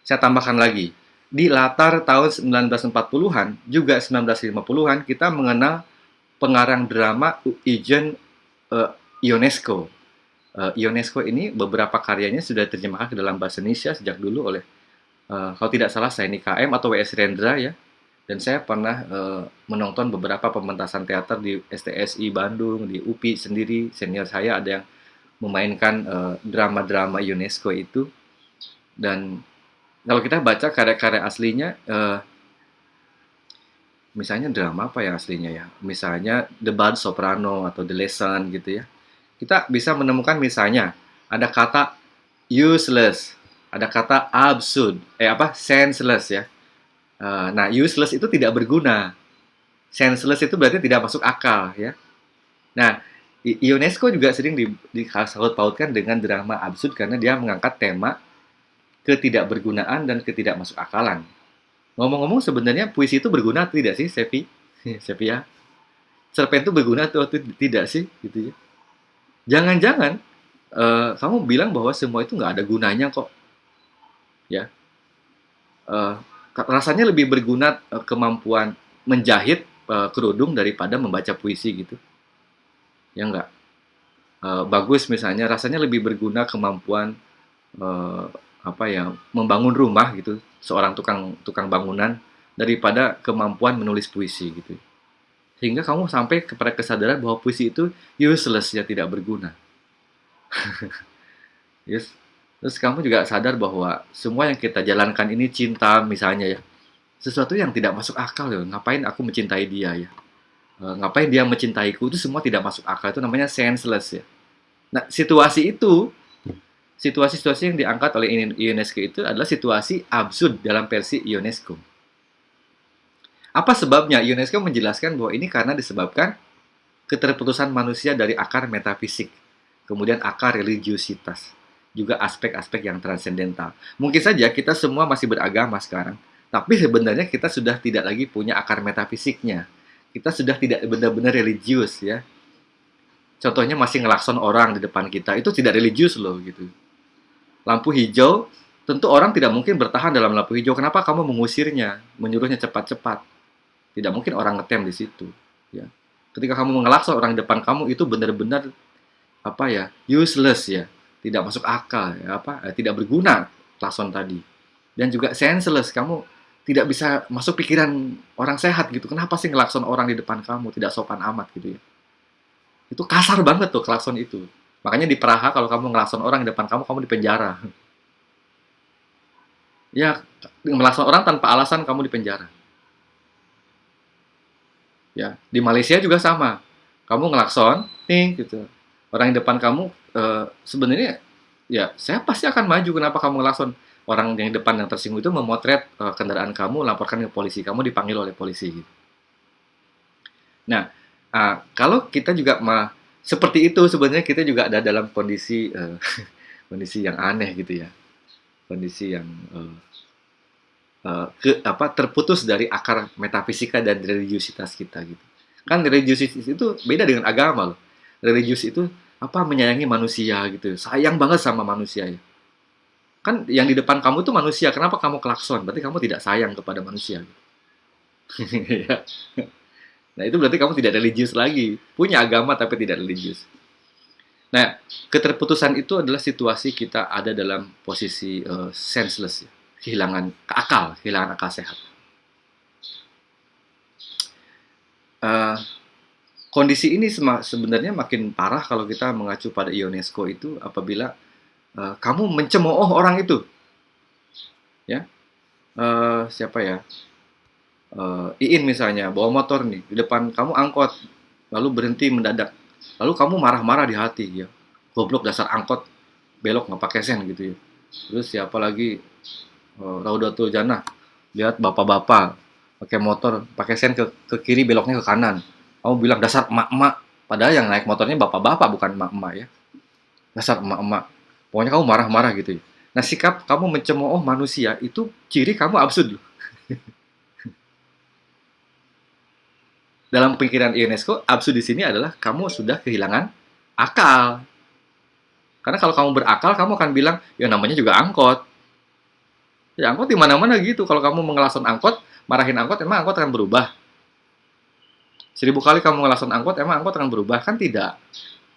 A: saya tambahkan lagi. Di latar tahun 1940-an, juga 1950-an, kita mengenal pengarang drama Eugen uh, Ionesco. Uh, Ionesco ini beberapa karyanya sudah terjemahkan ke dalam bahasa Indonesia sejak dulu oleh uh, kalau tidak salah saya KM atau WS Rendra ya. Dan saya pernah uh, menonton beberapa pementasan teater di STSI Bandung, di UPI sendiri. Senior saya ada yang memainkan drama-drama uh, UNESCO itu. Dan kalau kita baca karya-karya aslinya, uh, misalnya drama apa ya aslinya ya? Misalnya The Bad Soprano atau The Lesson gitu ya. Kita bisa menemukan misalnya ada kata useless, ada kata absurd, eh apa senseless ya Uh, nah, useless itu tidak berguna. Senseless itu berarti tidak masuk akal, ya. Nah, UNESCO juga sering di, dengan drama absurd karena dia mengangkat tema ketidakbergunaan dan ketidakmasukakalan. Ngomong-ngomong sebenarnya puisi itu berguna atau tidak sih, Sevi? Sevi ya? Cerpen itu berguna atau tidak sih, gitu ya? Jangan-jangan uh, kamu bilang bahwa semua itu nggak ada gunanya kok, ya? Uh, rasanya lebih berguna uh, kemampuan menjahit uh, kerudung daripada membaca puisi gitu. Ya enggak? Uh, bagus misalnya rasanya lebih berguna kemampuan uh, apa ya membangun rumah gitu seorang tukang tukang bangunan daripada kemampuan menulis puisi gitu sehingga kamu sampai kepada kesadaran bahwa puisi itu useless ya tidak berguna yes Terus kamu juga sadar bahwa semua yang kita jalankan ini cinta misalnya ya. Sesuatu yang tidak masuk akal ya. Ngapain aku mencintai dia ya? E, ngapain dia mencintaiku itu semua tidak masuk akal. Itu namanya senseless ya. Nah, situasi itu situasi-situasi yang diangkat oleh UNESCO itu adalah situasi absurd dalam versi UNESCO. Apa sebabnya? UNESCO menjelaskan bahwa ini karena disebabkan keterputusan manusia dari akar metafisik, kemudian akar religiositas juga aspek-aspek yang transendental. Mungkin saja kita semua masih beragama sekarang, tapi sebenarnya kita sudah tidak lagi punya akar metafisiknya. Kita sudah tidak benar-benar religius ya. Contohnya masih ngelakson orang di depan kita, itu tidak religius loh gitu. Lampu hijau, tentu orang tidak mungkin bertahan dalam lampu hijau. Kenapa kamu mengusirnya, menyuruhnya cepat-cepat? Tidak mungkin orang ngetem di situ. Ya. Ketika kamu mengelakson orang di depan kamu itu benar-benar apa ya useless ya tidak masuk akal ya apa eh, tidak berguna klason tadi dan juga senseless kamu tidak bisa masuk pikiran orang sehat gitu. Kenapa sih ngelakson orang di depan kamu? Tidak sopan amat gitu ya. Itu kasar banget tuh klakson itu. Makanya di Praha kalau kamu ngelakson orang di depan kamu kamu di penjara. Ya ngelakson orang tanpa alasan kamu di penjara. Ya di Malaysia juga sama. Kamu ngelakson nih gitu. Orang di depan kamu uh, sebenarnya ya saya pasti akan maju kenapa kamu ngelason orang yang depan yang tersinggung itu memotret uh, kendaraan kamu laporkan ke polisi. Kamu dipanggil oleh polisi nah uh, kalau kita juga mah seperti itu sebenarnya kita juga ada dalam kondisi uh, kondisi yang aneh gitu ya. Kondisi yang uh, uh, ke apa terputus dari akar metafisika dan religiusitas kita gitu. Kan religiusitas itu beda dengan agama loh. Religius itu apa menyayangi manusia gitu. Sayang banget sama manusia ya kan yang di depan kamu tuh manusia kenapa kamu klakson? Berarti kamu tidak sayang kepada manusia. Ya. nah itu berarti kamu tidak religius lagi. Punya agama tapi tidak religius. Nah keterputusan itu adalah situasi kita ada dalam posisi uh, senseless ya. kehilangan akal kehilangan akal sehat. Uh, kondisi ini sebenarnya makin parah kalau kita mengacu pada UNESCO itu apabila uh, kamu mencemooh orang itu. Ya. Uh, siapa ya? Uh, Iin misalnya bawa motor nih di depan kamu angkot lalu berhenti mendadak. Lalu kamu marah-marah di hati ya. Goblok dasar angkot belok nggak pakai sen gitu ya. Terus siapa lagi? Uh, Raudatul Jannah. Lihat bapak-bapak pakai motor pakai sen ke, ke kiri beloknya ke kanan. Kamu bilang dasar emak-emak. Padahal yang naik motornya bapak-bapak bukan emak-emak ya. Dasar emak-emak pokoknya kamu marah-marah gitu ya. nah sikap kamu mencemooh manusia itu ciri kamu absurd dalam pikiran UNESCO absurd di sini adalah kamu sudah kehilangan akal karena kalau kamu berakal kamu akan bilang ya namanya juga angkot ya angkot di mana-mana gitu kalau kamu mengelason angkot marahin angkot emang angkot akan berubah Seribu kali kamu ngelason angkot, emang angkot akan berubah? Kan tidak.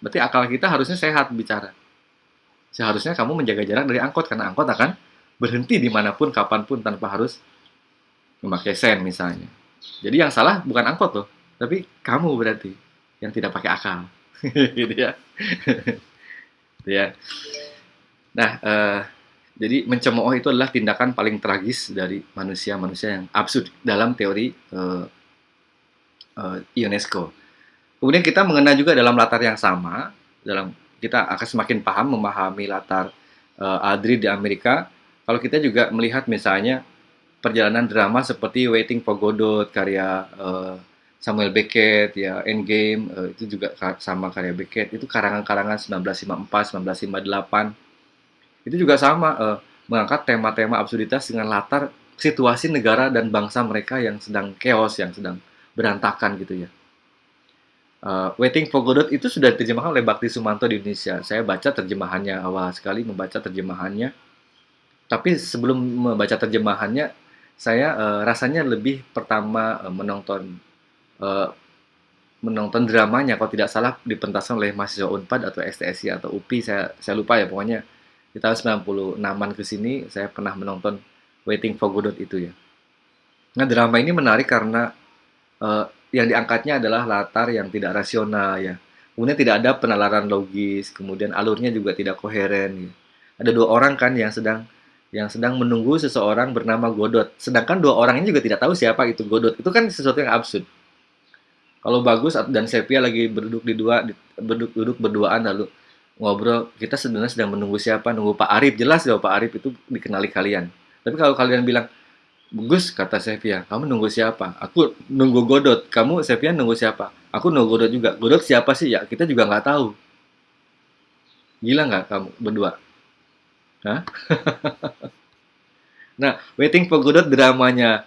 A: Berarti akal kita harusnya sehat bicara. Seharusnya kamu menjaga jarak dari angkot, karena angkot akan berhenti di mana pun, kapan pun tanpa harus memakai sen misalnya. Jadi yang salah bukan angkot loh, tapi kamu berarti yang tidak pakai akal, gitu ya. ya. Nah, eh, jadi mencemooh itu adalah tindakan paling tragis dari manusia-manusia yang absurd dalam teori eh, eh, UNESCO. Kemudian kita mengenal juga dalam latar yang sama, dalam kita akan semakin paham memahami latar eh, Adri di Amerika. Kalau kita juga melihat misalnya perjalanan drama seperti Waiting for Godot karya eh, Samuel Beckett ya Endgame eh, itu juga sama karya Beckett. Itu karangan-karangan 1954 1958 itu juga sama eh, mengangkat tema-tema absurditas dengan latar situasi negara dan bangsa mereka yang sedang chaos yang sedang berantakan gitu ya Eh, Waiting for Godot itu sudah diterjemahkan oleh Bakti Sumanto di Indonesia. Saya baca terjemahannya awal sekali membaca terjemahannya. Tapi sebelum membaca terjemahannya saya eh, rasanya lebih pertama eh, menonton eh, menonton dramanya. Kalau tidak salah dipentaskan oleh mahasiswa Unpad atau STSI atau UPI saya saya lupa ya pokoknya di tahun 96-an ke sini saya pernah menonton Waiting for Godot itu ya. Nah, drama ini menarik karena eh, yang diangkatnya adalah latar yang tidak rasional ya. Kemudian tidak ada penalaran logis, kemudian alurnya juga tidak koheren. ya. Ada dua orang kan yang sedang yang sedang menunggu seseorang bernama Godot. Sedangkan dua orang ini juga tidak tahu siapa itu Godot. Itu kan sesuatu yang absurd. Kalau Bagus dan Sepia lagi berduduk di dua berduduk duduk berduaan lalu ngobrol, kita sebenarnya sedang menunggu siapa? Nunggu Pak Arif. Jelas ya Pak Arif itu dikenali kalian. Tapi kalau kalian bilang Gus, kata Sepia, kamu nunggu siapa? Aku nunggu Godot. Kamu, Sepia, nunggu siapa? Aku nunggu Godot juga. Godot siapa sih? Ya, kita juga nggak tahu. Gila nggak kamu berdua? Hah? nah, Waiting for Godot dramanya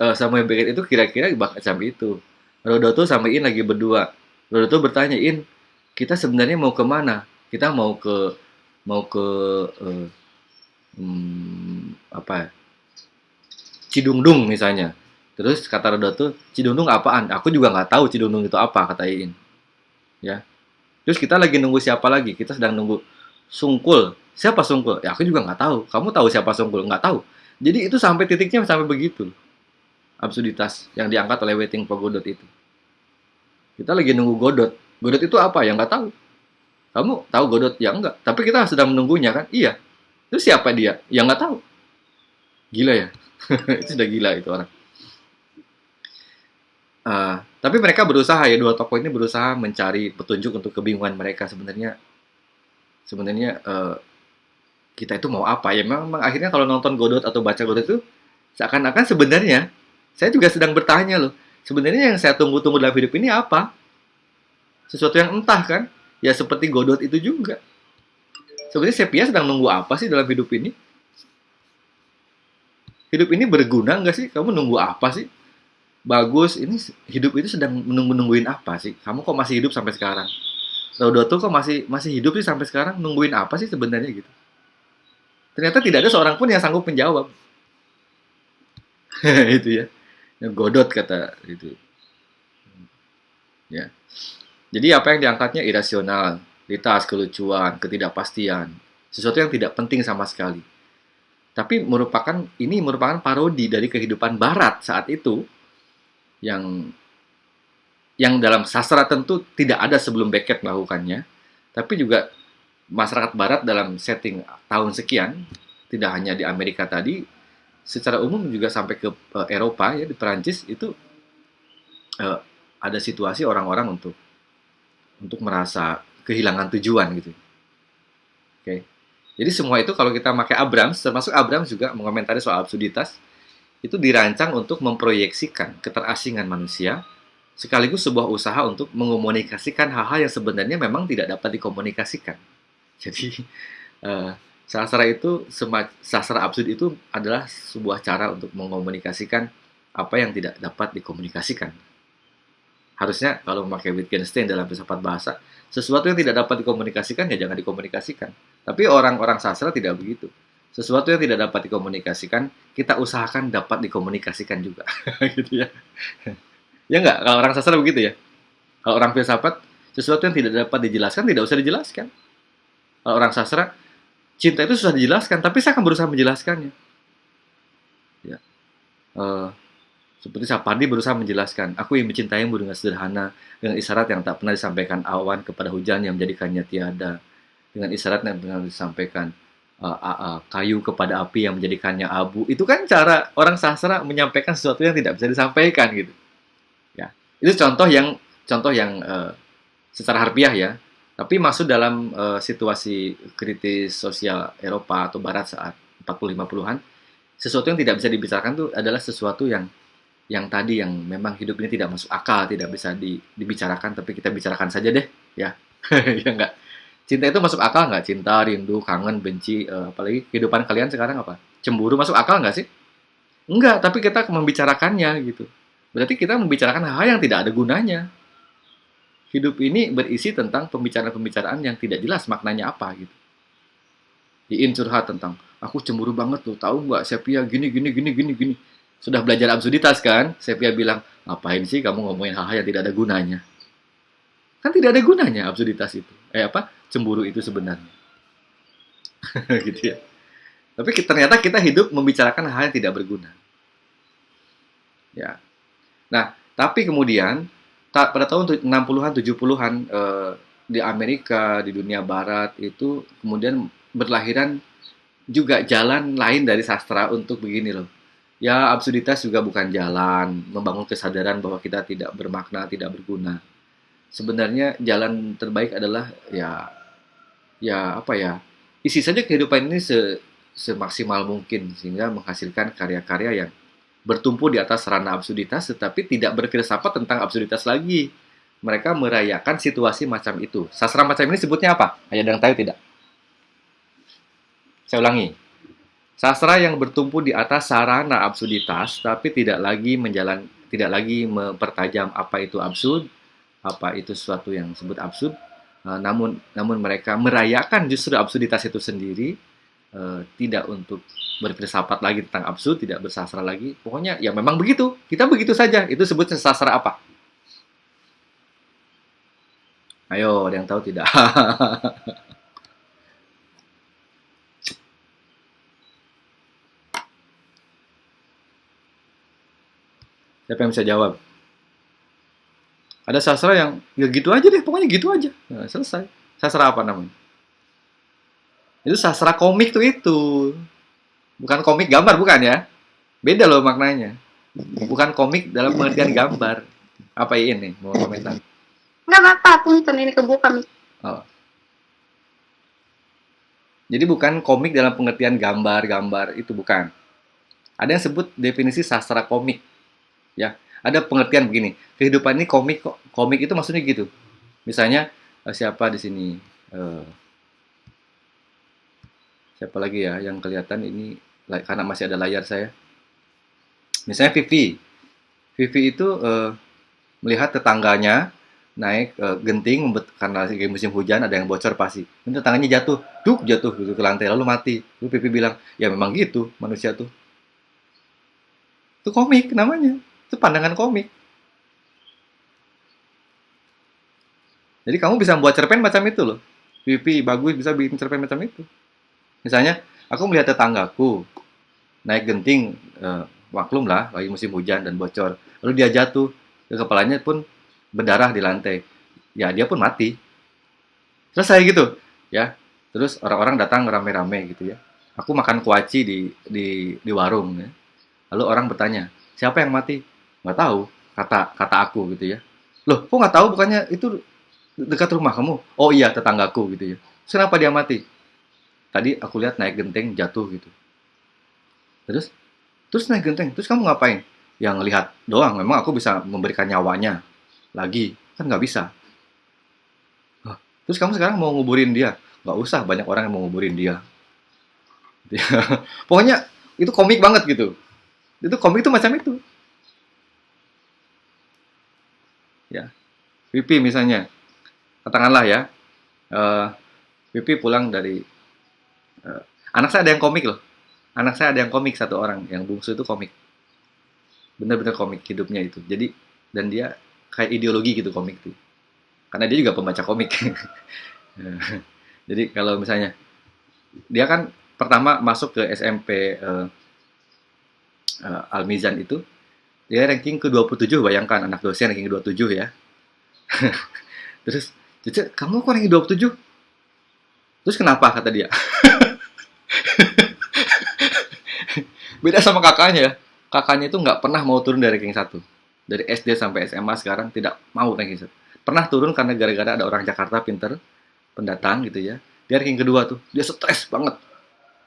A: uh, Samuel Beckett itu kira-kira macam itu. Rodoto sama In lagi berdua. Rodoto bertanya, In, kita sebenarnya mau ke mana? Kita mau ke mau ke eh, hmm, apa ya? Cidungdung misalnya. Terus kata Rodoto, Cidungdung apaan? Aku juga nggak tahu Cidungdung itu apa, kata Iin. Ya. Terus kita lagi nunggu siapa lagi? Kita sedang nunggu Sungkul. Siapa Sungkul? Ya aku juga nggak tahu. Kamu tahu siapa Sungkul? Nggak tahu. Jadi itu sampai titiknya sampai begitu. Absurditas yang diangkat oleh Waiting for Godot itu. Kita lagi nunggu Godot. Godot itu apa? Ya nggak tahu. Kamu tahu Godot? Ya enggak. Tapi kita sedang menunggunya kan? Iya. Terus siapa dia? Ya nggak tahu. Gila ya? itu sudah gila itu orang. Ah, tapi mereka berusaha ya dua tokoh ini berusaha mencari petunjuk untuk kebingungan mereka sebenarnya. Sebenarnya eh, kita itu mau apa? Ya memang, memang akhirnya kalau nonton Godot atau baca Godot itu seakan-akan sebenarnya saya juga sedang bertanya loh sebenarnya yang saya tunggu-tunggu dalam hidup ini apa? Sesuatu yang entah kan? Ya seperti Godot itu juga. Sebenarnya Sepia sedang nunggu apa sih dalam hidup ini hidup ini berguna nggak sih? Kamu nunggu apa sih? Bagus ini hidup itu sedang menunggu nungguin apa sih? Kamu kok masih hidup sampai sekarang? Rodoto kok masih masih hidup sih sampai sekarang? Nungguin apa sih sebenarnya gitu? Ternyata tidak ada seorang pun yang sanggup menjawab. Itu ya. Yang godot kata itu. Ya. Jadi apa yang diangkatnya? Irasional litas kelucuan ketidakpastian. Sesuatu yang tidak penting sama sekali tapi merupakan ini merupakan parodi dari kehidupan barat saat itu yang yang dalam sastra tentu tidak ada sebelum Beckett melakukannya, tapi juga masyarakat Barat dalam setting tahun sekian, tidak hanya di Amerika tadi, secara umum juga sampai ke eh, Eropa ya di Perancis itu eh, ada situasi orang-orang untuk untuk merasa kehilangan tujuan gitu. Oke. Jadi semua itu kalau kita pakai Abrams, termasuk Abrams juga mengomentari soal absurditas, itu dirancang untuk memproyeksikan keterasingan manusia sekaligus sebuah usaha untuk mengomunikasikan hal-hal yang sebenarnya memang tidak dapat dikomunikasikan. Jadi eh, sastra itu sastra absurd itu adalah sebuah cara untuk mengomunikasikan apa yang tidak dapat dikomunikasikan. Harusnya kalau memakai Wittgenstein dalam filsafat bahasa, sesuatu yang tidak dapat dikomunikasikan ya jangan dikomunikasikan. Tapi orang-orang sastra tidak begitu sesuatu yang tidak dapat dikomunikasikan, kita usahakan dapat dikomunikasikan juga, gitu ya. ya nggak? Kalau orang sastra begitu ya. Kalau orang filsafat, sesuatu yang tidak dapat dijelaskan tidak usah dijelaskan. Kalau orang sastra, cinta itu susah dijelaskan, tapi saya akan berusaha menjelaskannya. Ya. Eh, seperti Sapardi berusaha menjelaskan, aku yang mencintaimu dengan sederhana, dengan isyarat yang tak pernah disampaikan awan kepada hujan yang menjadikannya tiada, dengan isyarat yang pernah disampaikan uh, uh, uh, kayu kepada api yang menjadikannya abu. Itu kan cara orang sastra menyampaikan sesuatu yang tidak bisa disampaikan gitu. Ya, itu contoh yang contoh yang uh, secara harfiah ya, tapi masuk dalam uh, situasi kritis sosial Eropa atau Barat saat 40-50-an, sesuatu yang tidak bisa dibicarakan itu adalah sesuatu yang yang tadi yang memang hidup ini tidak masuk akal, tidak bisa di, dibicarakan, tapi kita bicarakan saja deh, ya, ya enggak. Cinta itu masuk akal nggak? Cinta, rindu, kangen, benci, uh, apalagi kehidupan kalian sekarang apa? Cemburu masuk akal nggak sih? Enggak, tapi kita membicarakannya gitu. Berarti kita membicarakan hal yang tidak ada gunanya hidup ini berisi tentang pembicaraan-pembicaraan yang tidak jelas maknanya apa gitu. Iin curhat tentang aku cemburu banget tuh, tahu nggak Sepia gini gini gini gini gini. Sudah belajar absurditas kan? Sepia bilang, ngapain sih kamu ngomongin hal-hal yang tidak ada gunanya? Kan tidak ada gunanya absurditas itu. Eh apa? Cemburu itu sebenarnya. gitu ya. Tapi ternyata kita hidup membicarakan hal yang tidak berguna. Ya. Nah, tapi kemudian pada tahun 60-an 70-an eh, di Amerika di dunia barat itu kemudian berlahiran juga jalan lain dari sastra untuk begini loh ya absurditas juga bukan jalan membangun kesadaran bahwa kita tidak bermakna tidak berguna sebenarnya jalan terbaik adalah ya ya apa ya isi saja kehidupan ini se semaksimal mungkin sehingga menghasilkan karya-karya yang bertumpu di atas sarana absurditas tetapi tidak berfilsafat tentang absurditas lagi. Mereka merayakan situasi macam itu. Sastra macam ini sebutnya apa? Ada yang tahu tidak? Saya ulangi. Sastra yang bertumpu di atas sarana absurditas tapi tidak lagi menjalan tidak lagi mempertajam apa itu absurd, apa itu sesuatu yang disebut absurd, uh, namun namun mereka merayakan justru absurditas itu sendiri uh, tidak untuk berfilsafat lagi tentang absurd, tidak bersastra lagi. Pokoknya ya memang begitu. Kita begitu saja. Itu sebutnya sastra apa? Ayo, ada yang tahu tidak? Siapa yang bisa jawab? Ada sastra yang ya gitu aja deh, pokoknya gitu aja. Nah, selesai. Sastra apa namanya? Itu sastra komik tuh itu. Bukan komik gambar, bukan ya? Beda loh maknanya. Bukan komik dalam pengertian gambar. Apa ini? Mau komentar?
C: Nggak apa-apa, punten ini kebuka.
A: Oh. Jadi bukan komik dalam pengertian gambar-gambar itu bukan. Ada yang sebut definisi sastra komik. Ya, ada pengertian begini. Kehidupan ini komik kok. Komik itu maksudnya gitu. Misalnya eh, siapa di sini? Uh, siapa lagi ya yang kelihatan ini karena masih ada layar saya. Misalnya Vivi. Vivi itu uh, melihat tetangganya naik uh, genting karena lagi musim hujan ada yang bocor pasti. Ini tetangganya jatuh, duk jatuh gitu ke lantai lalu mati. Lalu Vivi bilang, "Ya memang gitu manusia tuh." Itu komik namanya. Itu pandangan komik. Jadi kamu bisa membuat cerpen macam itu loh. Vivi bagus bisa bikin cerpen macam itu. Misalnya, aku melihat tetanggaku naik genting uh, maklum lah lagi musim hujan dan bocor lalu dia jatuh ke kepalanya pun berdarah di lantai ya dia pun mati selesai gitu ya terus orang-orang datang rame-rame gitu ya aku makan kuaci di di di warung ya. lalu orang bertanya siapa yang mati nggak tahu kata kata aku gitu ya. Loh kok nggak tahu bukannya itu dekat rumah kamu? Oh iya tetanggaku gitu ya. Kenapa dia mati? Tadi aku lihat naik genteng jatuh gitu. Terus? Terus naik genteng terus kamu ngapain? Yang lihat doang memang aku bisa memberikan nyawanya lagi. Kan nggak bisa. Terus kamu sekarang mau nguburin dia? Nggak usah banyak orang yang mau nguburin dia. Pokoknya itu komik banget gitu. Itu komik itu macam itu ya Pipi misalnya. Katakanlah ya uh, pulang dari uh, anak saya ada yang komik loh. Anak saya ada yang komik satu orang. Yang bungsu itu komik. Bener-bener komik hidupnya itu. Jadi dan dia kayak ideologi gitu komik tuh. Karena dia juga pembaca komik. Jadi kalau misalnya dia kan pertama masuk ke SMP uh, uh, Al Mizan itu dia ranking ke-27 bayangkan anak dosen ranking ke-27 ya terus Cece, kamu kok ranking 27 terus kenapa? Kata dia. Beda sama kakaknya kakaknya itu nggak pernah mau turun dari ranking 1 dari SD sampai SMA sekarang tidak mau ranking 1 pernah turun karena gara-gara ada orang Jakarta pinter pendatang gitu ya. Dia ranking kedua tuh dia stres banget.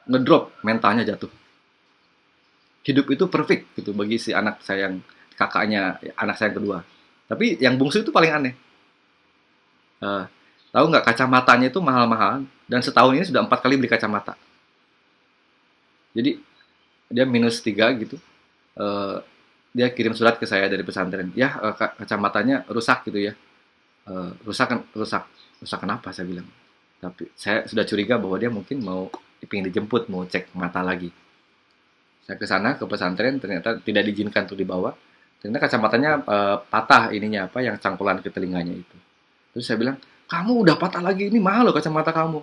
A: Ngedrop mentalnya jatuh. Hidup itu perfect gitu bagi si anak saya yang kakaknya anak saya yang kedua tapi yang bungsu itu paling aneh. Uh, tahu nggak kacamatanya itu mahal-mahal dan setahun ini sudah empat kali beli kacamata. Jadi dia minus tiga gitu uh, dia kirim surat ke saya dari pesantren. Ya uh, kacamatanya rusak gitu ya. Uh, rusak kan rusak. Rusak kenapa saya bilang. Tapi saya sudah curiga bahwa dia mungkin mau ingin dijemput mau cek mata lagi. Saya ke sana ke pesantren ternyata tidak diizinkan untuk dibawa ternyata kacamatanya uh, patah ininya apa yang cangkulan ke telinganya itu. Terus saya bilang kamu udah patah lagi ini mahal loh kacamata kamu.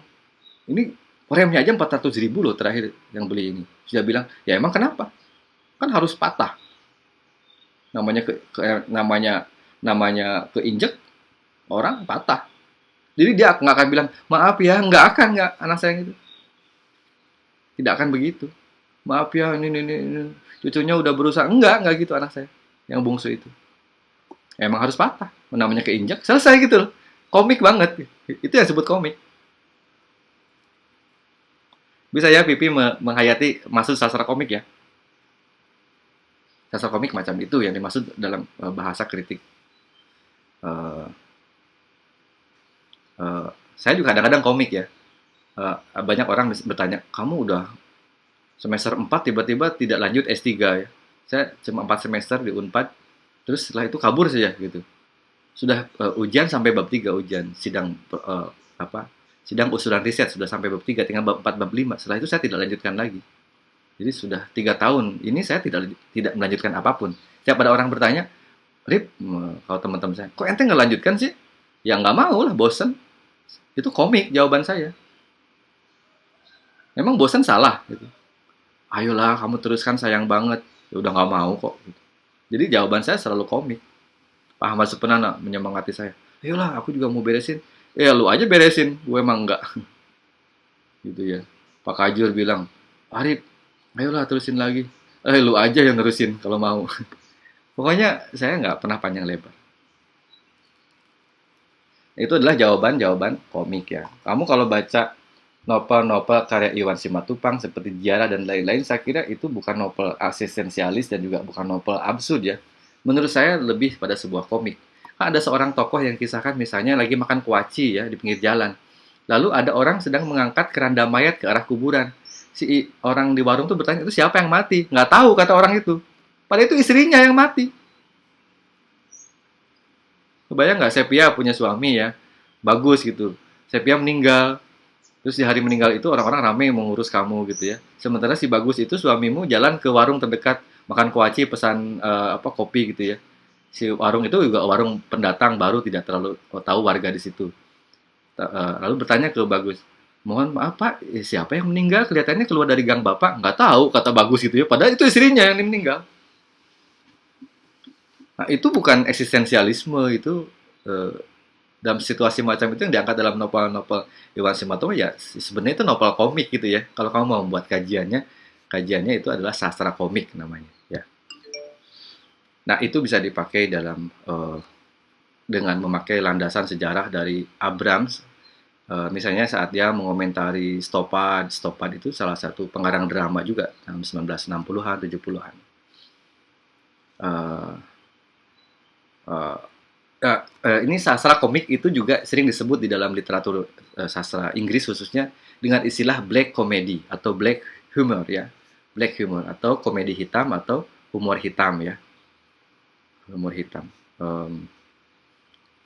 A: Ini remnya aja 400 ribu loh terakhir yang beli ini. Sudah bilang ya emang kenapa? Kan harus patah. Namanya ke, ke namanya namanya keinjek orang patah. Jadi dia nggak akan bilang maaf ya nggak akan nggak anak saya itu tidak akan begitu. Maaf ya ini, ini, ini, cucunya udah berusaha. Enggak enggak gitu anak saya yang bungsu itu. Emang harus patah. Namanya keinjak selesai gitu loh. Komik banget. Itu yang disebut komik. Bisa ya Pipi menghayati maksud sastra komik ya? Sastra komik macam itu yang dimaksud dalam uh, bahasa kritik. Uh, uh, saya juga kadang-kadang komik ya. Uh, banyak orang bertanya kamu udah semester 4 tiba-tiba tidak lanjut S3 ya. Saya cuma 4 semester di Unpad, terus setelah itu kabur saja gitu. Sudah uh, ujian sampai bab 3 ujian, sidang uh, apa? Sidang usulan riset sudah sampai bab 3, tinggal bab 4 bab 5. Setelah itu saya tidak lanjutkan lagi. Jadi sudah tiga tahun ini saya tidak tidak melanjutkan apa pun. Setiap ada orang bertanya, Rip, kalau teman-teman saya, kok ente nggak lanjutkan sih? Ya nggak mau lah, bosen. Itu komik jawaban saya. Memang bosen salah gitu ayolah kamu teruskan sayang banget ya udah nggak mau kok. Jadi jawaban saya selalu komik Pak Ahmad Supenana menyemangati saya. Ayolah aku juga mau beresin. Ya lu aja beresin. Gue emang enggak gitu ya. Pak Kajur bilang Arif ayolah terusin lagi. Eh lu aja yang terusin kalau mau. Pokoknya saya nggak pernah panjang lebar. Itu adalah jawaban-jawaban komik ya. Kamu kalau baca novel-novel karya Iwan Simatupang seperti Jara dan lain-lain, saya kira itu bukan novel asistensialis dan juga bukan novel absurd ya. Menurut saya lebih pada sebuah komik. Ada seorang tokoh yang kisahkan misalnya lagi makan kuaci ya di pinggir jalan. Lalu ada orang sedang mengangkat keranda mayat ke arah kuburan. Si orang di warung tuh bertanya, itu siapa yang mati? Nggak tahu kata orang itu. Padahal itu istrinya yang mati. Kebayang nggak Sepia punya suami ya? Bagus gitu. Sepia meninggal, Terus di hari meninggal itu orang-orang ramai mengurus kamu gitu ya. Sementara si bagus itu suamimu jalan ke warung terdekat makan kuaci pesan uh, apa kopi gitu ya. Si warung itu juga warung pendatang baru tidak terlalu tahu warga di situ. Uh, lalu bertanya ke bagus, mohon maaf pak, eh, siapa yang meninggal? Kelihatannya keluar dari gang bapak. Nggak tahu kata bagus gitu ya. Padahal itu istrinya yang meninggal. Nah, itu bukan eksistensialisme itu dalam situasi macam itu yang diangkat dalam novel-novel Iwan Simatomo ya sebenarnya itu novel komik gitu ya. Kalau kamu mau membuat kajiannya, kajiannya itu adalah sastra komik namanya ya. Nah, itu bisa dipakai dalam uh, dengan memakai landasan sejarah dari Abrams uh, misalnya saat dia mengomentari Stopad, Stopad itu salah satu pengarang drama juga tahun 1960-an, 70-an. Uh, uh, uh, uh, ini sastra komik itu juga sering disebut di dalam literatur uh, sastra Inggris khususnya dengan istilah black comedy atau black humor ya. Black humor atau komedi hitam atau humor hitam ya. Humor hitam. Um,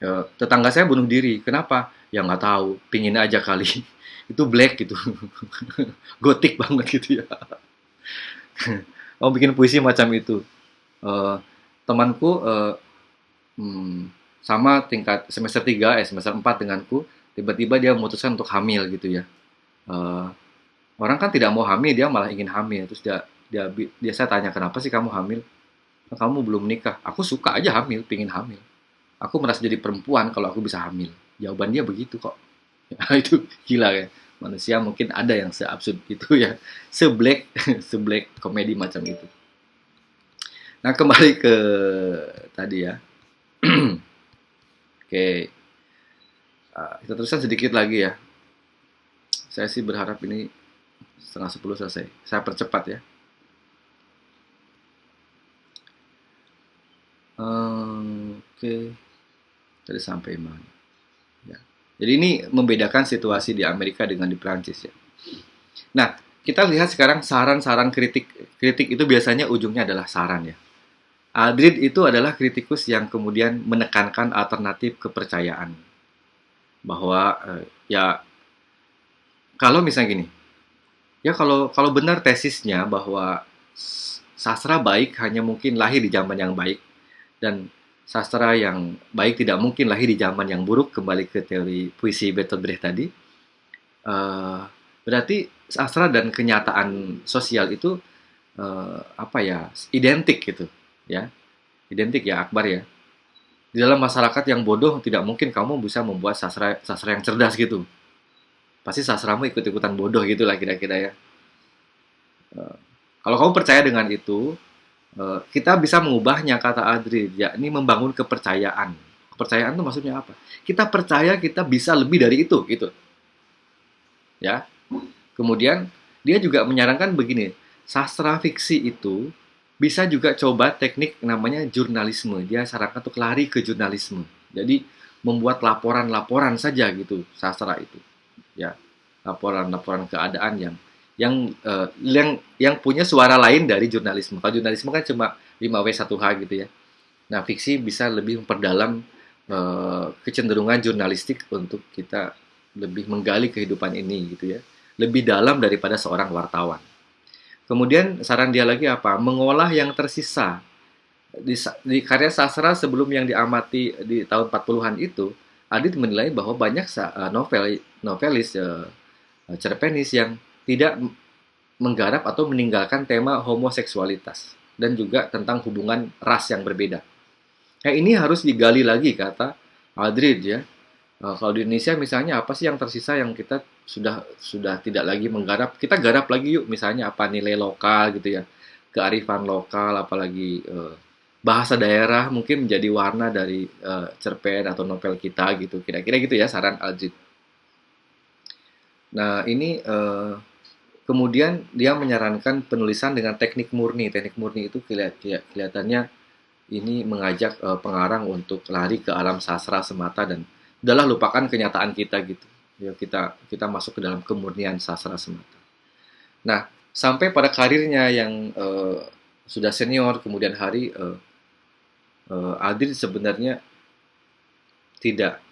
A: uh, tetangga saya bunuh diri. Kenapa? Ya nggak tahu. Pingin aja kali. Itu black gitu. Gotik banget gitu ya. Mau bikin puisi macam itu. Uh, temanku uh, hmm, sama tingkat semester 3 eh semester 4 denganku tiba-tiba dia memutuskan untuk hamil gitu ya. Uh, orang kan tidak mau hamil dia malah ingin hamil. Terus dia dia dia saya tanya kenapa sih kamu hamil? Kamu belum nikah. Aku suka aja hamil pingin hamil. Aku merasa jadi perempuan kalau aku bisa hamil. Jawaban dia begitu kok. Itu gila ya. Manusia mungkin ada yang seabsurd itu ya. Seblack seblack komedi macam itu. Nah kembali ke tadi ya oke. Uh, kita teruskan sedikit lagi ya. Saya sih berharap ini setengah sepuluh selesai. Saya percepat ya. Oke. Okay. tadi sampai mana? Jadi ini membedakan situasi di Amerika dengan di Prancis ya. Nah, kita lihat sekarang saran-saran kritik. Kritik itu biasanya ujungnya adalah saran ya. Aldrid itu adalah kritikus yang kemudian menekankan alternatif kepercayaan. Bahwa eh, ya kalau misalnya gini ya kalau kalau benar tesisnya bahwa sastra baik hanya mungkin lahir di zaman yang baik dan sastra yang baik tidak mungkin lahir di zaman yang buruk kembali ke teori puisi Bertolt Brecht tadi uh, berarti sastra dan kenyataan sosial itu uh, apa ya identik gitu ya identik ya Akbar ya di dalam masyarakat yang bodoh tidak mungkin kamu bisa membuat sastra sastra yang cerdas gitu pasti sastramu ikut-ikutan bodoh gitulah kira-kira ya uh, kalau kamu percaya dengan itu Eh, kita bisa mengubahnya kata Adri, yakni membangun kepercayaan. Kepercayaan itu maksudnya apa? Kita percaya kita bisa lebih dari itu, gitu. Ya. Kemudian dia juga menyarankan begini, sastra fiksi itu bisa juga coba teknik namanya jurnalisme. Dia sarankan untuk lari ke jurnalisme. Jadi membuat laporan-laporan saja gitu sastra itu. Ya. Laporan-laporan keadaan yang yang uh, yang yang punya suara lain dari jurnalisme. Kalau jurnalisme kan cuma 5W 1H gitu ya. Nah, fiksi bisa lebih memperdalam uh, kecenderungan jurnalistik untuk kita lebih menggali kehidupan ini gitu ya. Lebih dalam daripada seorang wartawan. Kemudian saran dia lagi apa? Mengolah yang tersisa. Di, di karya sastra sebelum yang diamati di tahun 40-an itu, Adit menilai bahwa banyak uh, novel novelis uh, cerpenis yang tidak menggarap atau meninggalkan tema homoseksualitas dan juga tentang hubungan ras yang berbeda. Nah, ini harus digali lagi kata Aldrid ya. Nah, kalau di Indonesia misalnya apa sih yang tersisa yang kita sudah sudah tidak lagi menggarap? Kita garap lagi yuk misalnya apa nilai lokal gitu ya. Kearifan lokal apalagi eh, bahasa daerah mungkin menjadi warna dari eh, cerpen atau novel kita gitu. Kira-kira gitu ya saran Aldrid. Nah, ini eh, Kemudian dia menyarankan penulisan dengan teknik murni. Teknik murni itu kelihatannya ini mengajak uh, pengarang untuk lari ke alam sastra semata dan udahlah lupakan kenyataan kita gitu. Ya kita kita masuk ke dalam kemurnian sastra semata. Nah, sampai pada karirnya yang uh, sudah senior kemudian hari uh, uh, Adil sebenarnya tidak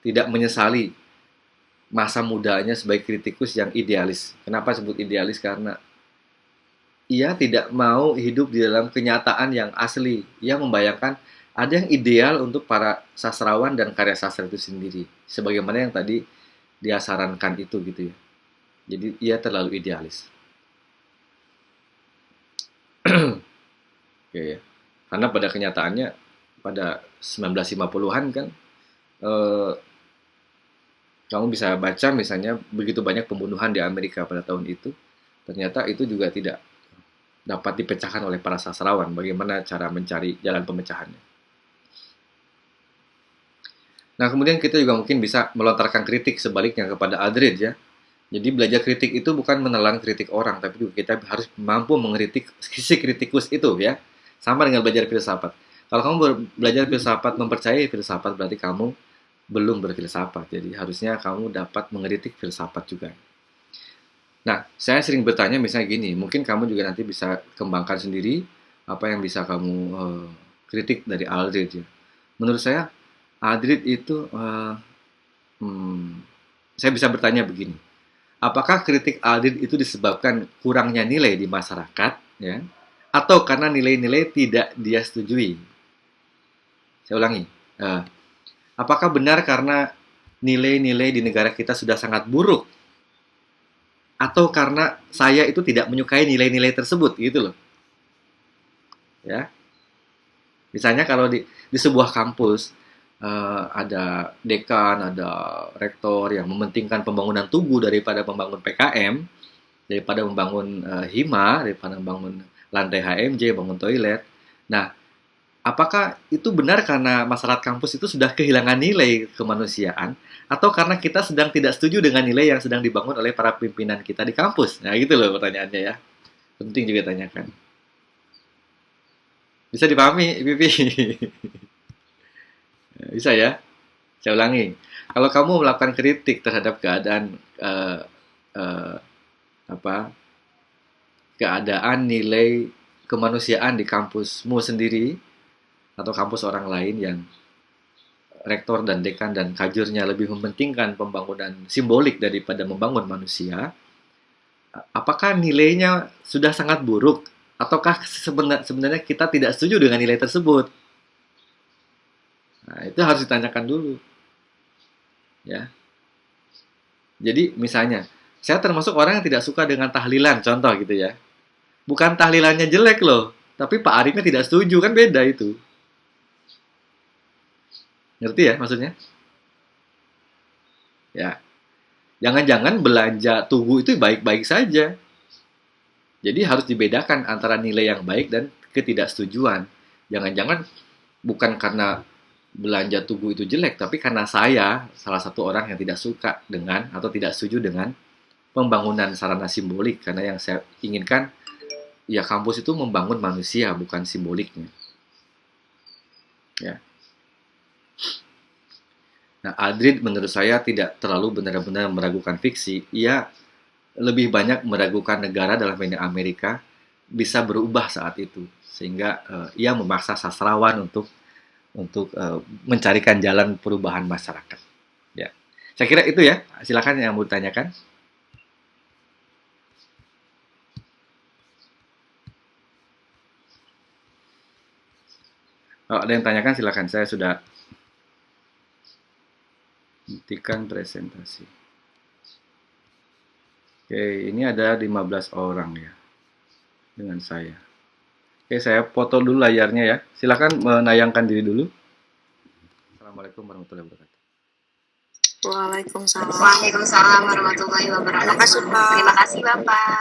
A: tidak menyesali masa mudanya sebagai kritikus yang idealis. Kenapa sebut idealis? Karena ia tidak mau hidup di dalam kenyataan yang asli. Ia membayangkan ada yang ideal untuk para sastrawan dan karya sastra itu sendiri. Sebagaimana yang tadi dia sarankan itu gitu ya. Jadi ia terlalu idealis. Oke ya. Karena pada kenyataannya pada 1950-an kan eh, kamu bisa baca misalnya begitu banyak pembunuhan di Amerika pada tahun itu, ternyata itu juga tidak dapat dipecahkan oleh para sastrawan. Bagaimana cara mencari jalan pemecahannya? Nah, kemudian kita juga mungkin bisa melontarkan kritik sebaliknya kepada Aldred ya. Jadi belajar kritik itu bukan menelan kritik orang, tapi juga kita harus mampu mengkritik sisi kritikus itu ya. Sama dengan belajar filsafat. Kalau kamu belajar filsafat, mempercayai filsafat berarti kamu belum berfilsafat. Jadi harusnya kamu dapat mengkritik filsafat juga. Nah, saya sering bertanya misalnya gini, mungkin kamu juga nanti bisa kembangkan sendiri apa yang bisa kamu uh, kritik dari Aldrid ya. Menurut saya Aldrid itu uh, hmm, saya bisa bertanya begini. Apakah kritik Aldrid itu disebabkan kurangnya nilai di masyarakat ya atau karena nilai-nilai tidak dia setujui? Saya ulangi. Uh, Apakah benar karena nilai-nilai di negara kita sudah sangat buruk? atau karena saya itu tidak menyukai nilai-nilai tersebut gitu loh. Ya. Misalnya kalau di di sebuah kampus uh, ada dekan, ada rektor yang mementingkan pembangunan tugu daripada membangun PKM, daripada membangun uh, hima, daripada membangun lantai HMJ, bangun toilet. Nah, apakah itu benar karena masyarakat kampus itu sudah kehilangan nilai kemanusiaan atau karena kita sedang tidak setuju dengan nilai yang sedang dibangun oleh para pimpinan kita di kampus? Nah, gitu loh pertanyaannya ya. Penting juga tanyakan. Bisa dipahami, Pipi? Bisa ya? Saya ulangi. Kalau kamu melakukan kritik terhadap keadaan uh, uh, apa keadaan nilai kemanusiaan di kampusmu sendiri atau kampus orang lain yang rektor dan dekan dan kajurnya lebih mementingkan pembangunan simbolik daripada membangun manusia, apakah nilainya sudah sangat buruk ataukah sebenarnya kita tidak setuju dengan nilai tersebut? Nah, itu harus ditanyakan dulu. Ya. Jadi misalnya, saya termasuk orang yang tidak suka dengan tahlilan, contoh gitu ya. Bukan tahlilannya jelek loh, tapi Pak Arifnya tidak setuju, kan beda itu. Ngerti ya maksudnya? Ya. Jangan-jangan belanja tugu itu baik-baik saja. Jadi harus dibedakan antara nilai yang baik dan ketidaksetujuan. Jangan-jangan bukan karena belanja tugu itu jelek, tapi karena saya salah satu orang yang tidak suka dengan atau tidak setuju dengan pembangunan sarana simbolik karena yang saya inginkan ya kampus itu membangun manusia bukan simboliknya. Ya. Nah, Adrid menurut saya tidak terlalu benar-benar meragukan fiksi. Ia lebih banyak meragukan negara dalam ini Amerika bisa berubah saat itu sehingga uh, ia memaksa sastrawan untuk untuk uh, mencarikan jalan perubahan masyarakat. Ya, saya kira itu ya. Silakan yang mau ditanyakan. Oh, ada yang tanyakan silakan. Saya sudah hentikan presentasi. Oke, ini ada 15 orang ya dengan saya. Oke, saya foto dulu layarnya ya. Silakan menayangkan diri dulu. Assalamualaikum warahmatullahi wabarakatuh.
E: Waalaikumsalam. Waalaikumsalam warahmatullahi wabarakatuh. Terima kasih, Pak. Terima kasih, Bapak.